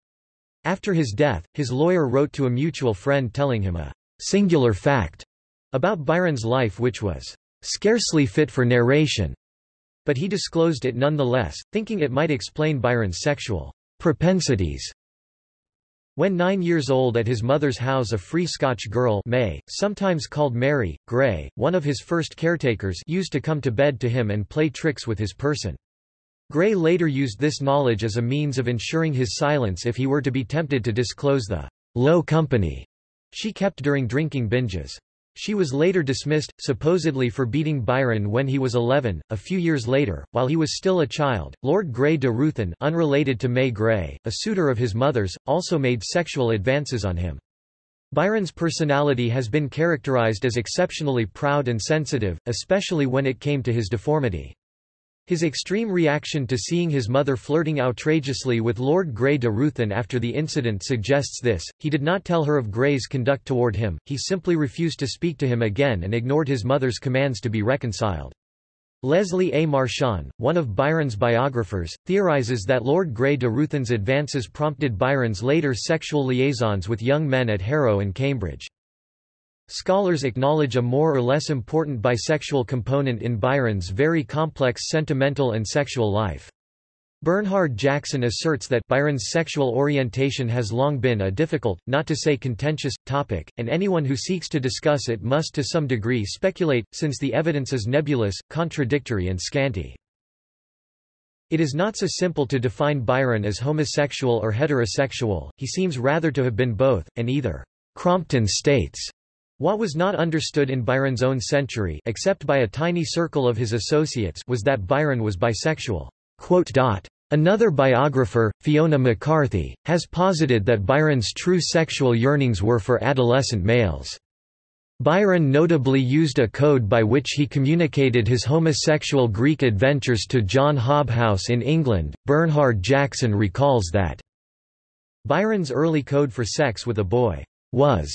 After his death, his lawyer wrote to a mutual friend telling him a singular fact about Byron's life which was scarcely fit for narration, but he disclosed it nonetheless, thinking it might explain Byron's sexual propensities. When nine years old at his mother's house a free Scotch girl May, sometimes called Mary, Gray, one of his first caretakers used to come to bed to him and play tricks with his person. Gray later used this knowledge as a means of ensuring his silence if he were to be tempted to disclose the low company she kept during drinking binges. She was later dismissed, supposedly for beating Byron when he was 11. A few years later, while he was still a child, Lord Grey de Ruthyn unrelated to May Gray, a suitor of his mother's, also made sexual advances on him. Byron's personality has been characterized as exceptionally proud and sensitive, especially when it came to his deformity. His extreme reaction to seeing his mother flirting outrageously with Lord Grey de Ruthyn after the incident suggests this. He did not tell her of Grey's conduct toward him, he simply refused to speak to him again and ignored his mother's commands to be reconciled. Leslie A. Marchand, one of Byron's biographers, theorizes that Lord Grey de Ruthyn's advances prompted Byron's later sexual liaisons with young men at Harrow and Cambridge. Scholars acknowledge a more or less important bisexual component in Byron's very complex sentimental and sexual life. Bernhard Jackson asserts that Byron's sexual orientation has long been a difficult, not to say contentious, topic, and anyone who seeks to discuss it must to some degree speculate, since the evidence is nebulous, contradictory and scanty. It is not so simple to define Byron as homosexual or heterosexual, he seems rather to have been both, and either. Crompton states what was not understood in Byron's own century except by a tiny circle of his associates was that Byron was bisexual. Another biographer, Fiona MacCarthy, has posited that Byron's true sexual yearnings were for adolescent males. Byron notably used a code by which he communicated his homosexual Greek adventures to John Hobhouse in England. Bernhard Jackson recalls that Byron's early code for sex with a boy was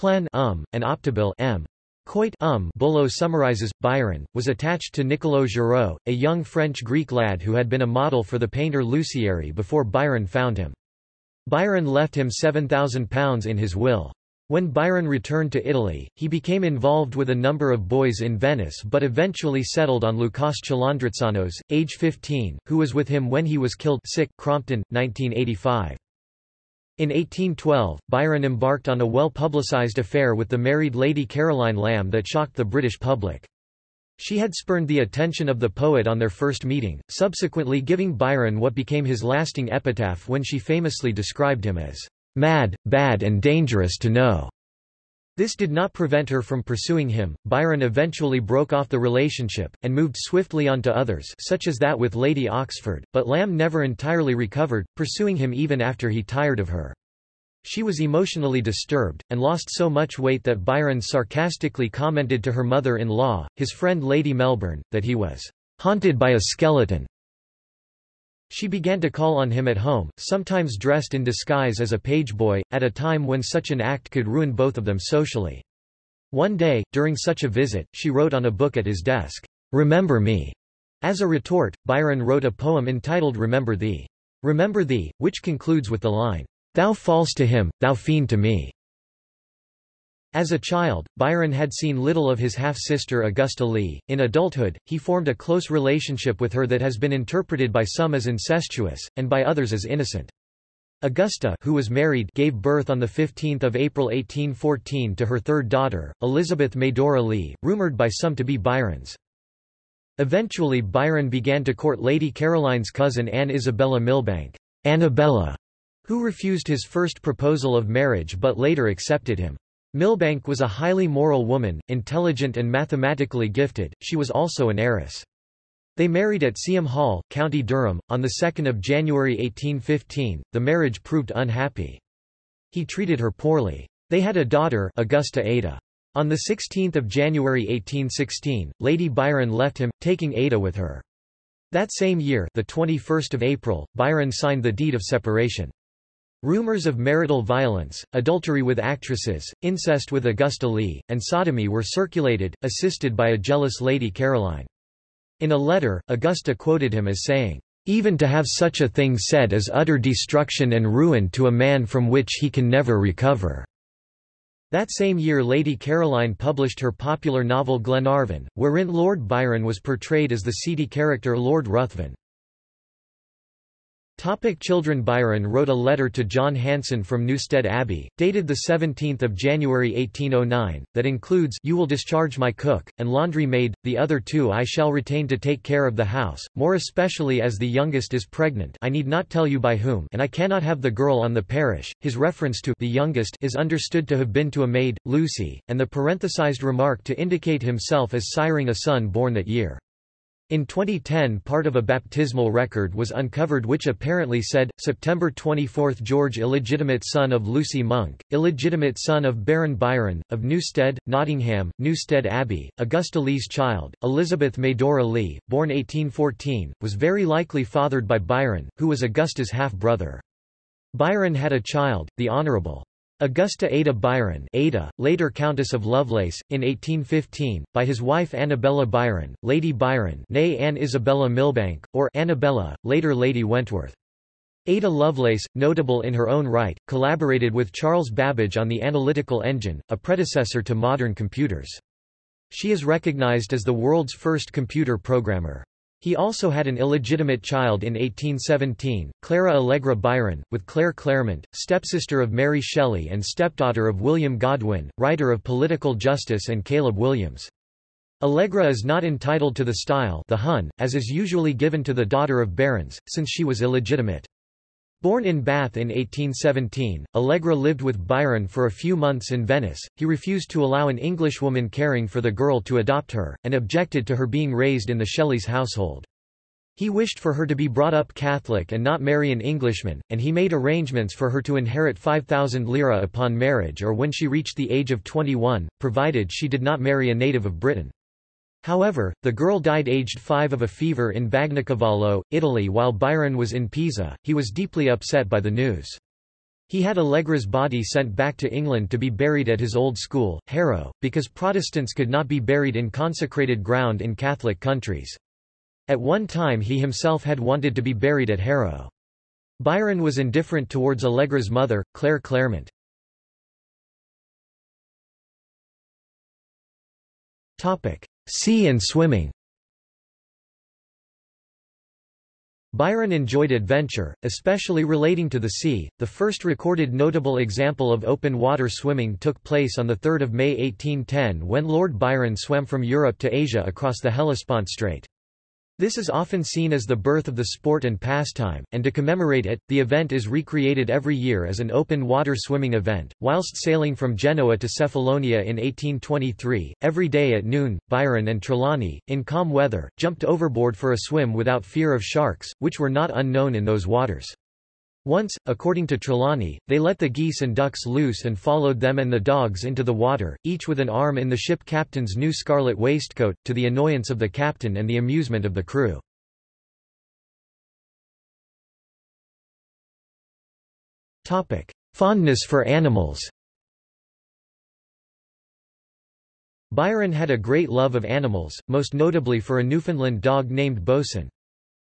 Plen um, and Optabil m. Coit um Bullough summarizes, Byron, was attached to Niccolo Giraud, a young French-Greek lad who had been a model for the painter Lusieri before Byron found him. Byron left him £7,000 in his will. When Byron returned to Italy, he became involved with a number of boys in Venice but eventually settled on Lucas Chalandritsanos, age 15, who was with him when he was killed sick, Crompton, 1985. In 1812, Byron embarked on a well-publicized affair with the married Lady Caroline Lamb that shocked the British public. She had spurned the attention of the poet on their first meeting, subsequently giving Byron what became his lasting epitaph when she famously described him as mad, bad and dangerous to know. This did not prevent her from pursuing him. Byron eventually broke off the relationship, and moved swiftly on to others such as that with Lady Oxford, but Lamb never entirely recovered, pursuing him even after he tired of her. She was emotionally disturbed, and lost so much weight that Byron sarcastically commented to her mother-in-law, his friend Lady Melbourne, that he was haunted by a skeleton. She began to call on him at home, sometimes dressed in disguise as a page boy, at a time when such an act could ruin both of them socially. One day, during such a visit, she wrote on a book at his desk, "'Remember me'". As a retort, Byron wrote a poem entitled Remember Thee. Remember Thee, which concludes with the line, "'Thou false to him, thou fiend to me'". As a child, Byron had seen little of his half-sister Augusta Leigh. In adulthood, he formed a close relationship with her that has been interpreted by some as incestuous, and by others as innocent. Augusta who was married gave birth on 15 April 1814 to her third daughter, Elizabeth Medora Leigh, rumoured by some to be Byron's. Eventually Byron began to court Lady Caroline's cousin Anne Isabella Milbanke, Annabella, who refused his first proposal of marriage but later accepted him. Milbanke was a highly moral woman, intelligent and mathematically gifted, she was also an heiress. They married at Seaham Hall, County Durham, on 2 January 1815. The marriage proved unhappy. He treated her poorly. They had a daughter Augusta Ada. On 16 January 1816, Lady Byron left him, taking Ada with her. That same year the 21st of April, Byron signed the deed of separation. Rumors of marital violence, adultery with actresses, incest with Augusta Leigh, and sodomy were circulated, assisted by a jealous Lady Caroline. In a letter, Augusta quoted him as saying, "...even to have such a thing said is utter destruction and ruin to a man from which he can never recover." That same year Lady Caroline published her popular novel Glenarvon, wherein Lord Byron was portrayed as the seedy character Lord Ruthven. Topic children Byron wrote a letter to John Hanson from Newstead Abbey, dated 17 January 1809, that includes You will discharge my cook, and laundry maid, the other two I shall retain to take care of the house, more especially as the youngest is pregnant I need not tell you by whom and I cannot have the girl on the parish. His reference to the youngest is understood to have been to a maid, Lucy, and the parenthesized remark to indicate himself as siring a son born that year. In 2010 part of a baptismal record was uncovered which apparently said, September 24 George illegitimate son of Lucy Monk, illegitimate son of Baron Byron, of Newstead, Nottingham, Newstead Abbey, Augusta Leigh's child, Elizabeth Medora Lee, born 1814, was very likely fathered by Byron, who was Augusta's half-brother. Byron had a child, the Honourable Augusta Ada Byron Ada, later Countess of Lovelace, in 1815, by his wife Annabella Byron, Lady Byron née Anne Isabella Milbanke, or Annabella, later Lady Wentworth. Ada Lovelace, notable in her own right, collaborated with Charles Babbage on the analytical engine, a predecessor to modern computers. She is recognized as the world's first computer programmer. He also had an illegitimate child in 1817, Clara Allegra Byron, with Claire Clairmont, stepsister of Mary Shelley and stepdaughter of William Godwin, writer of Political Justice and Caleb Williams. Allegra is not entitled to the style the Hun, as is usually given to the daughter of barons, since she was illegitimate. Born in Bath in 1817, Allegra lived with Byron for a few months in Venice. He refused to allow an Englishwoman caring for the girl to adopt her, and objected to her being raised in the Shelleys' household. He wished for her to be brought up Catholic and not marry an Englishman, and he made arrangements for her to inherit 5,000 lira upon marriage or when she reached the age of 21, provided she did not marry a native of Britain. However, the girl died aged five of a fever in Bagnacavallo, Italy while Byron was in Pisa. He was deeply upset by the news. He had Allegra's body sent back to England to be buried at his old school, Harrow, because Protestants could not be buried in consecrated ground in Catholic countries. At one time he himself had wanted to be buried at Harrow. Byron was indifferent towards Allegra's mother, Claire Clairmont. Topic: Sea and swimming Byron enjoyed adventure, especially relating to the sea. The first recorded notable example of open water swimming took place on 3 May 1810 when Lord Byron swam from Europe to Asia across the Hellespont Strait. This is often seen as the birth of the sport and pastime, and to commemorate it, the event is recreated every year as an open water swimming event. Whilst sailing from Genoa to Cephalonia in 1823, every day at noon, Byron and Trelawny, in calm weather, jumped overboard for a swim without fear of sharks, which were not unknown in those waters. Once, according to Trelawny, they let the geese and ducks loose and followed them and the dogs into the water, each with an arm in the ship captain's new scarlet waistcoat, to the annoyance of the captain and the amusement of the crew. Fondness for animals Byron had a great love of animals, most notably for a Newfoundland dog named Boatswain.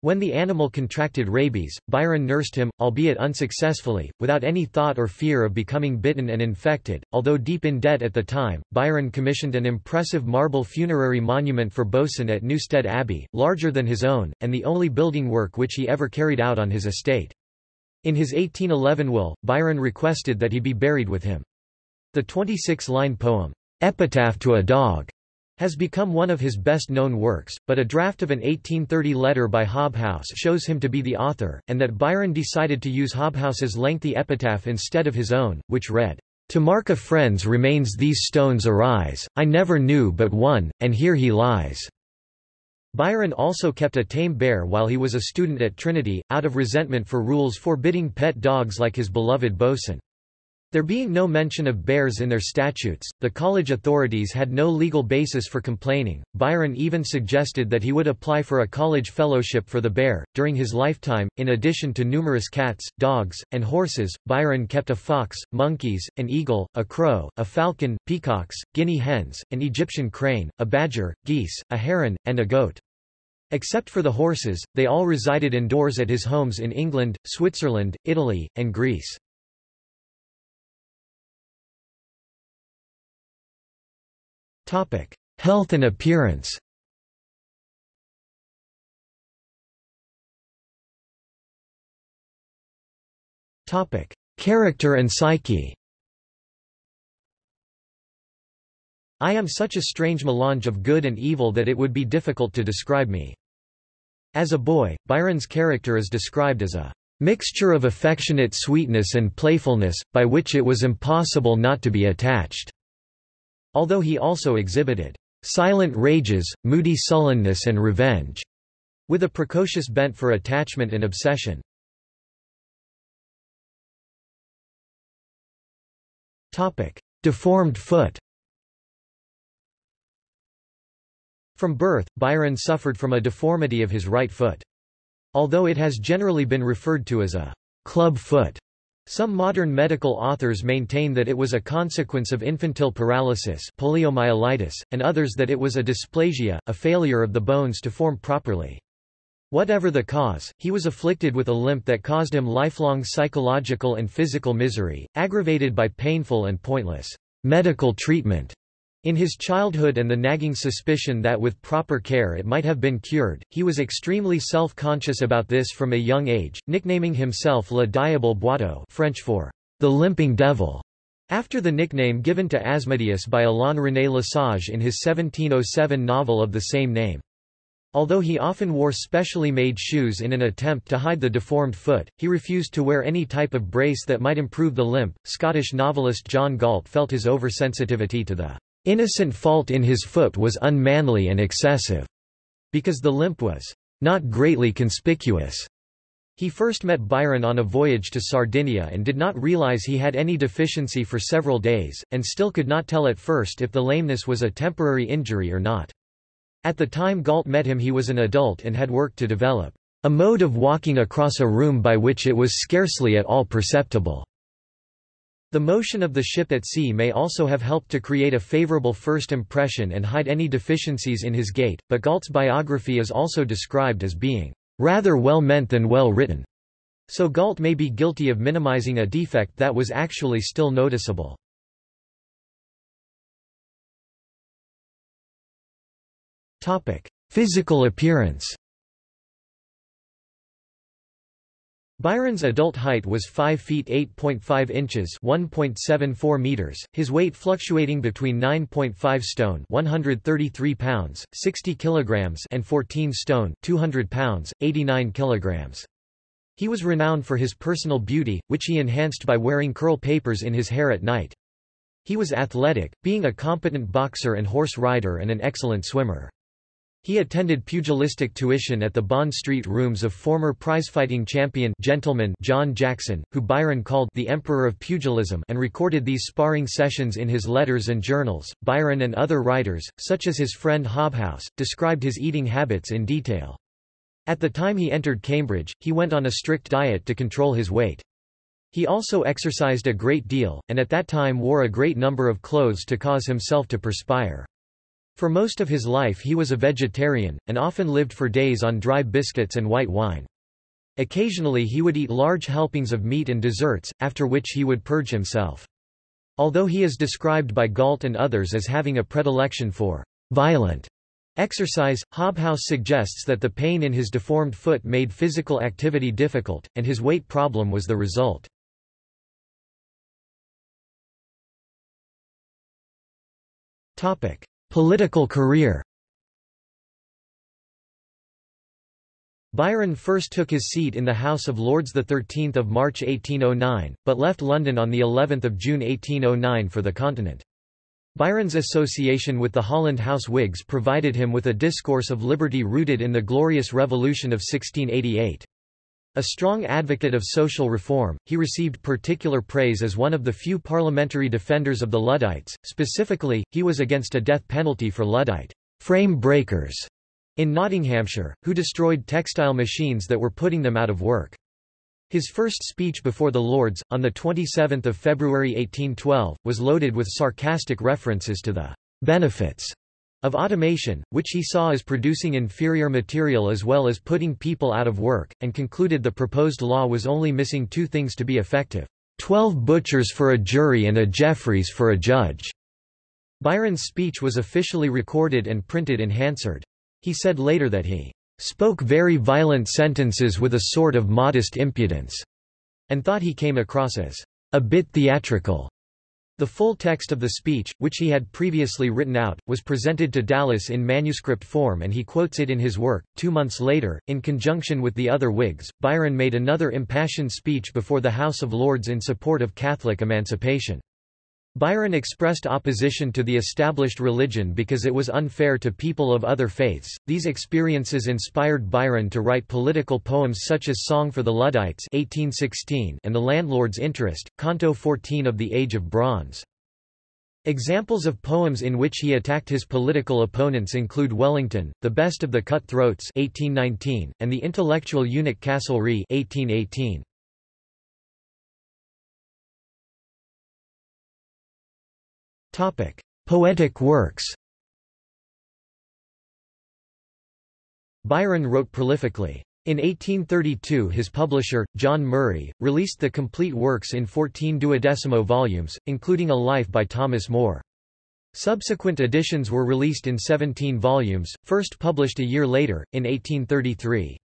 When the animal contracted rabies, Byron nursed him, albeit unsuccessfully, without any thought or fear of becoming bitten and infected. Although deep in debt at the time, Byron commissioned an impressive marble funerary monument for Boatswain at Newstead Abbey, larger than his own, and the only building work which he ever carried out on his estate. In his 1811 will, Byron requested that he be buried with him. The 26-line poem, Epitaph to a Dog, has become one of his best-known works, but a draft of an 1830 letter by Hobhouse shows him to be the author, and that Byron decided to use Hobhouse's lengthy epitaph instead of his own, which read, To mark a friend's remains these stones arise, I never knew but one, and here he lies. Byron also kept a tame bear while he was a student at Trinity, out of resentment for rules forbidding pet dogs like his beloved Boatswain. There being no mention of bears in their statutes, the college authorities had no legal basis for complaining. Byron even suggested that he would apply for a college fellowship for the bear. During his lifetime, in addition to numerous cats, dogs, and horses, Byron kept a fox, monkeys, an eagle, a crow, a falcon, peacocks, guinea hens, an Egyptian crane, a badger, geese, a heron, and a goat. Except for the horses, they all resided indoors at his homes in England, Switzerland, Italy, and Greece. Health and appearance Topic: Character and psyche I am such a strange melange of good and evil that it would be difficult to describe me. As a boy, Byron's character is described as a mixture of affectionate sweetness and playfulness, by which it was impossible not to be attached. Although he also exhibited silent rages, moody sullenness and revenge, with a precocious bent for attachment and obsession. Topic: Deformed foot From birth, Byron suffered from a deformity of his right foot. Although it has generally been referred to as a club foot, some modern medical authors maintain that it was a consequence of infantile paralysis poliomyelitis, and others that it was a dysplasia, a failure of the bones to form properly. Whatever the cause, he was afflicted with a limp that caused him lifelong psychological and physical misery, aggravated by painful and pointless medical treatment. In his childhood and the nagging suspicion that with proper care it might have been cured, he was extremely self-conscious about this from a young age, nicknaming himself Le Diable Boiteux French for the limping devil, after the nickname given to Asmodeus by Alain René Lesage in his 1707 novel of the same name. Although he often wore specially made shoes in an attempt to hide the deformed foot, he refused to wear any type of brace that might improve the limp. Scottish novelist John Galt felt his oversensitivity to the innocent fault in his foot was unmanly and excessive, because the limp was not greatly conspicuous. He first met Byron on a voyage to Sardinia and did not realize he had any deficiency for several days, and still could not tell at first if the lameness was a temporary injury or not. At the time Galt met him he was an adult and had worked to develop a mode of walking across a room by which it was scarcely at all perceptible. The motion of the ship at sea may also have helped to create a favorable first impression and hide any deficiencies in his gait, but Galt's biography is also described as being rather well meant than well written. So Galt may be guilty of minimizing a defect that was actually still noticeable. Physical appearance Byron's adult height was 5 feet 8.5 inches 1.74 meters, his weight fluctuating between 9.5 stone 133 pounds, 60 kilograms and 14 stone 200 pounds, 89 kilograms. He was renowned for his personal beauty, which he enhanced by wearing curl papers in his hair at night. He was athletic, being a competent boxer and horse rider and an excellent swimmer. He attended pugilistic tuition at the Bond Street rooms of former prizefighting champion gentleman John Jackson, who Byron called the Emperor of Pugilism and recorded these sparring sessions in his letters and journals. Byron and other writers, such as his friend Hobhouse, described his eating habits in detail. At the time he entered Cambridge, he went on a strict diet to control his weight. He also exercised a great deal, and at that time wore a great number of clothes to cause himself to perspire. For most of his life he was a vegetarian, and often lived for days on dry biscuits and white wine. Occasionally he would eat large helpings of meat and desserts, after which he would purge himself. Although he is described by Galt and others as having a predilection for violent exercise, Hobhouse suggests that the pain in his deformed foot made physical activity difficult, and his weight problem was the result. Topic. Political career Byron first took his seat in the House of Lords 13 March 1809, but left London on of June 1809 for the continent. Byron's association with the Holland House Whigs provided him with a discourse of liberty rooted in the Glorious Revolution of 1688. A strong advocate of social reform, he received particular praise as one of the few parliamentary defenders of the Luddites, specifically, he was against a death penalty for Luddite frame breakers in Nottinghamshire, who destroyed textile machines that were putting them out of work. His first speech before the Lords, on 27 February 1812, was loaded with sarcastic references to the benefits of automation, which he saw as producing inferior material as well as putting people out of work, and concluded the proposed law was only missing two things to be effective. Twelve butchers for a jury and a Jeffreys for a judge. Byron's speech was officially recorded and printed in Hansard. He said later that he spoke very violent sentences with a sort of modest impudence, and thought he came across as a bit theatrical. The full text of the speech, which he had previously written out, was presented to Dallas in manuscript form and he quotes it in his work. Two months later, in conjunction with the other Whigs, Byron made another impassioned speech before the House of Lords in support of Catholic emancipation. Byron expressed opposition to the established religion because it was unfair to people of other faiths. These experiences inspired Byron to write political poems such as Song for the Luddites (1816) and The Landlord's Interest, Canto 14 of the Age of Bronze. Examples of poems in which he attacked his political opponents include Wellington, The Best of the Cut-Throats (1819), and The Intellectual Eunuch Castlereagh (1818). Topic: Poetic works. Byron wrote prolifically. In 1832 his publisher, John Murray, released the complete works in 14 duodecimo volumes, including a life by Thomas Moore. Subsequent editions were released in 17 volumes, first published a year later, in 1833.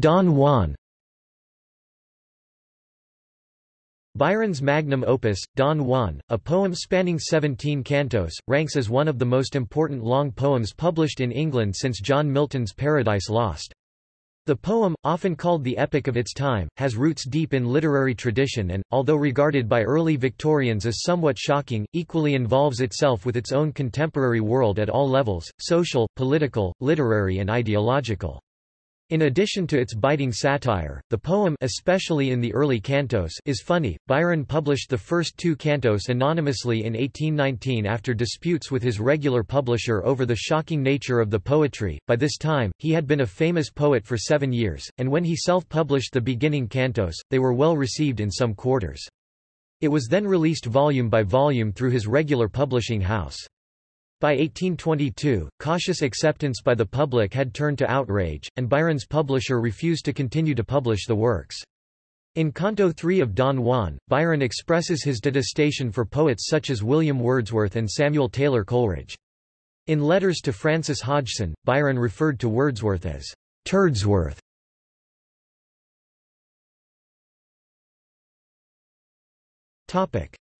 Don Juan Byron's magnum opus, Don Juan, a poem spanning 17 cantos, ranks as one of the most important long poems published in England since John Milton's Paradise Lost. The poem, often called the epic of its time, has roots deep in literary tradition and, although regarded by early Victorians as somewhat shocking, equally involves itself with its own contemporary world at all levels, social, political, literary and ideological. In addition to its biting satire, the poem especially in the early cantos is funny. Byron published the first two cantos anonymously in 1819 after disputes with his regular publisher over the shocking nature of the poetry. By this time, he had been a famous poet for seven years, and when he self-published the beginning cantos, they were well received in some quarters. It was then released volume by volume through his regular publishing house. By 1822, cautious acceptance by the public had turned to outrage, and Byron's publisher refused to continue to publish the works. In Canto 3 of Don Juan, Byron expresses his detestation for poets such as William Wordsworth and Samuel Taylor Coleridge. In letters to Francis Hodgson, Byron referred to Wordsworth as Turdsworth.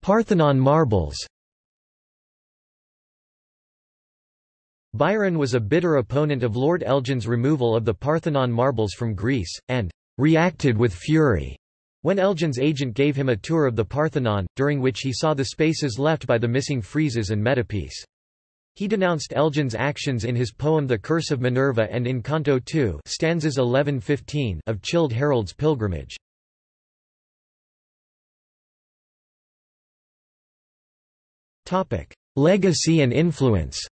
Parthenon marbles Byron was a bitter opponent of Lord Elgin's removal of the Parthenon marbles from Greece, and reacted with fury When Elgin's agent gave him a tour of the Parthenon, during which he saw the spaces left by the missing friezes and metopes. He denounced Elgin's actions in his poem The Curse of Minerva and in Canto 2 stanzas 11-15 of Childe Harold's Pilgrimage. Legacy and influence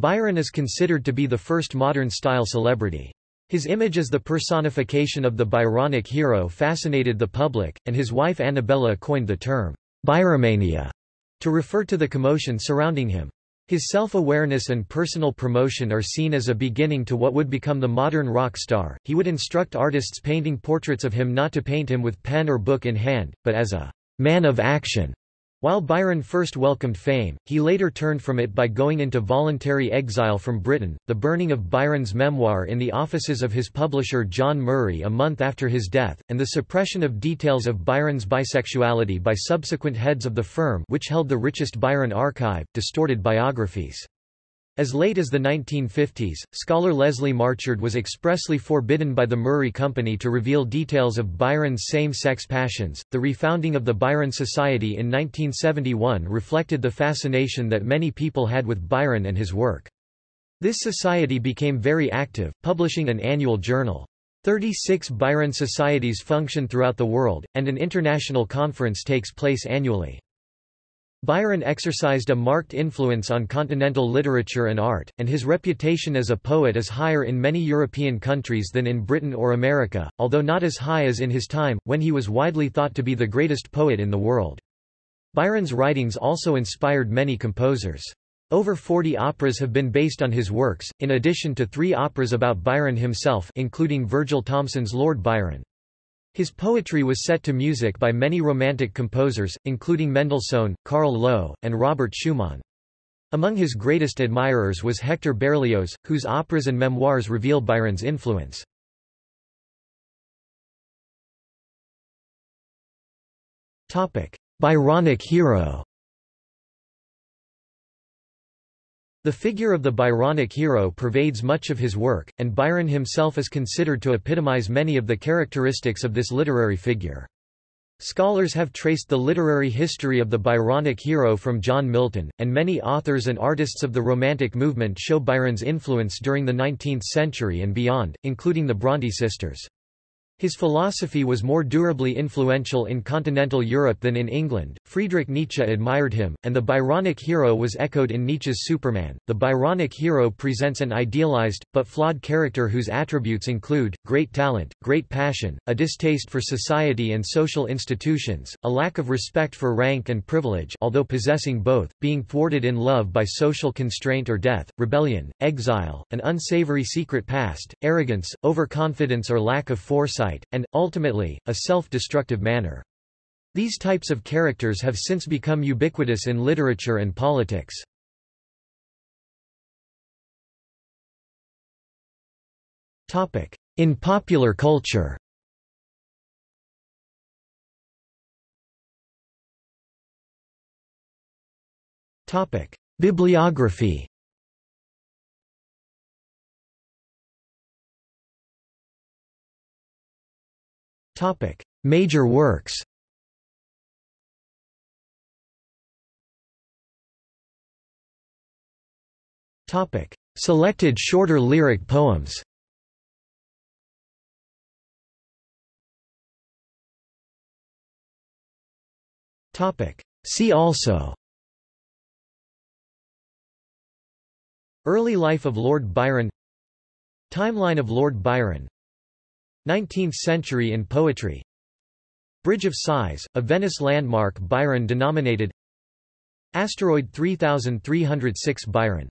Byron is considered to be the first modern-style celebrity. His image as the personification of the Byronic hero fascinated the public, and his wife Annabella coined the term, Byromania, to refer to the commotion surrounding him. His self-awareness and personal promotion are seen as a beginning to what would become the modern rock star. He would instruct artists painting portraits of him not to paint him with pen or book in hand, but as a man of action. While Byron first welcomed fame, he later turned from it by going into voluntary exile from Britain. The burning of Byron's memoir in the offices of his publisher John Murray a month after his death, and the suppression of details of Byron's bisexuality by subsequent heads of the firm which held the richest Byron archive, distorted biographies. As late as the 1950s, scholar Leslie Marchand was expressly forbidden by the Murray Company to reveal details of Byron's same-sex passions. The refounding of the Byron Society in 1971 reflected the fascination that many people had with Byron and his work. This society became very active, publishing an annual journal. 36 Byron societies function throughout the world, and an international conference takes place annually. Byron exercised a marked influence on continental literature and art, and his reputation as a poet is higher in many European countries than in Britain or America, although not as high as in his time, when he was widely thought to be the greatest poet in the world. Byron's writings also inspired many composers. Over 40 operas have been based on his works, in addition to three operas about Byron himself including Virgil Thomson's Lord Byron. His poetry was set to music by many Romantic composers, including Mendelssohn, Carl Loewe, and Robert Schumann. Among his greatest admirers was Hector Berlioz, whose operas and memoirs reveal Byron's influence. Byronic hero The figure of the Byronic hero pervades much of his work, and Byron himself is considered to epitomize many of the characteristics of this literary figure. Scholars have traced the literary history of the Byronic hero from John Milton, and many authors and artists of the Romantic movement show Byron's influence during the 19th century and beyond, including the Bronte sisters. His philosophy was more durably influential in continental Europe than in England. Friedrich Nietzsche admired him, and the Byronic hero was echoed in Nietzsche's Superman. The Byronic hero presents an idealized, but flawed character whose attributes include great talent, great passion, a distaste for society and social institutions, a lack of respect for rank and privilege, although possessing both, being thwarted in love by social constraint or death, rebellion, exile, an unsavory secret past, arrogance, overconfidence or lack of foresight and, ultimately, a self-destructive manner. These types of characters have since become ubiquitous in literature and politics. In popular culture Bibliography Major works. Selected shorter lyric poems. See also. Early life of Lord Byron. Timeline of Lord Byron 19th century in poetry. Bridge of Sighs, a Venice landmark Byron denominated. Asteroid 3306 Byron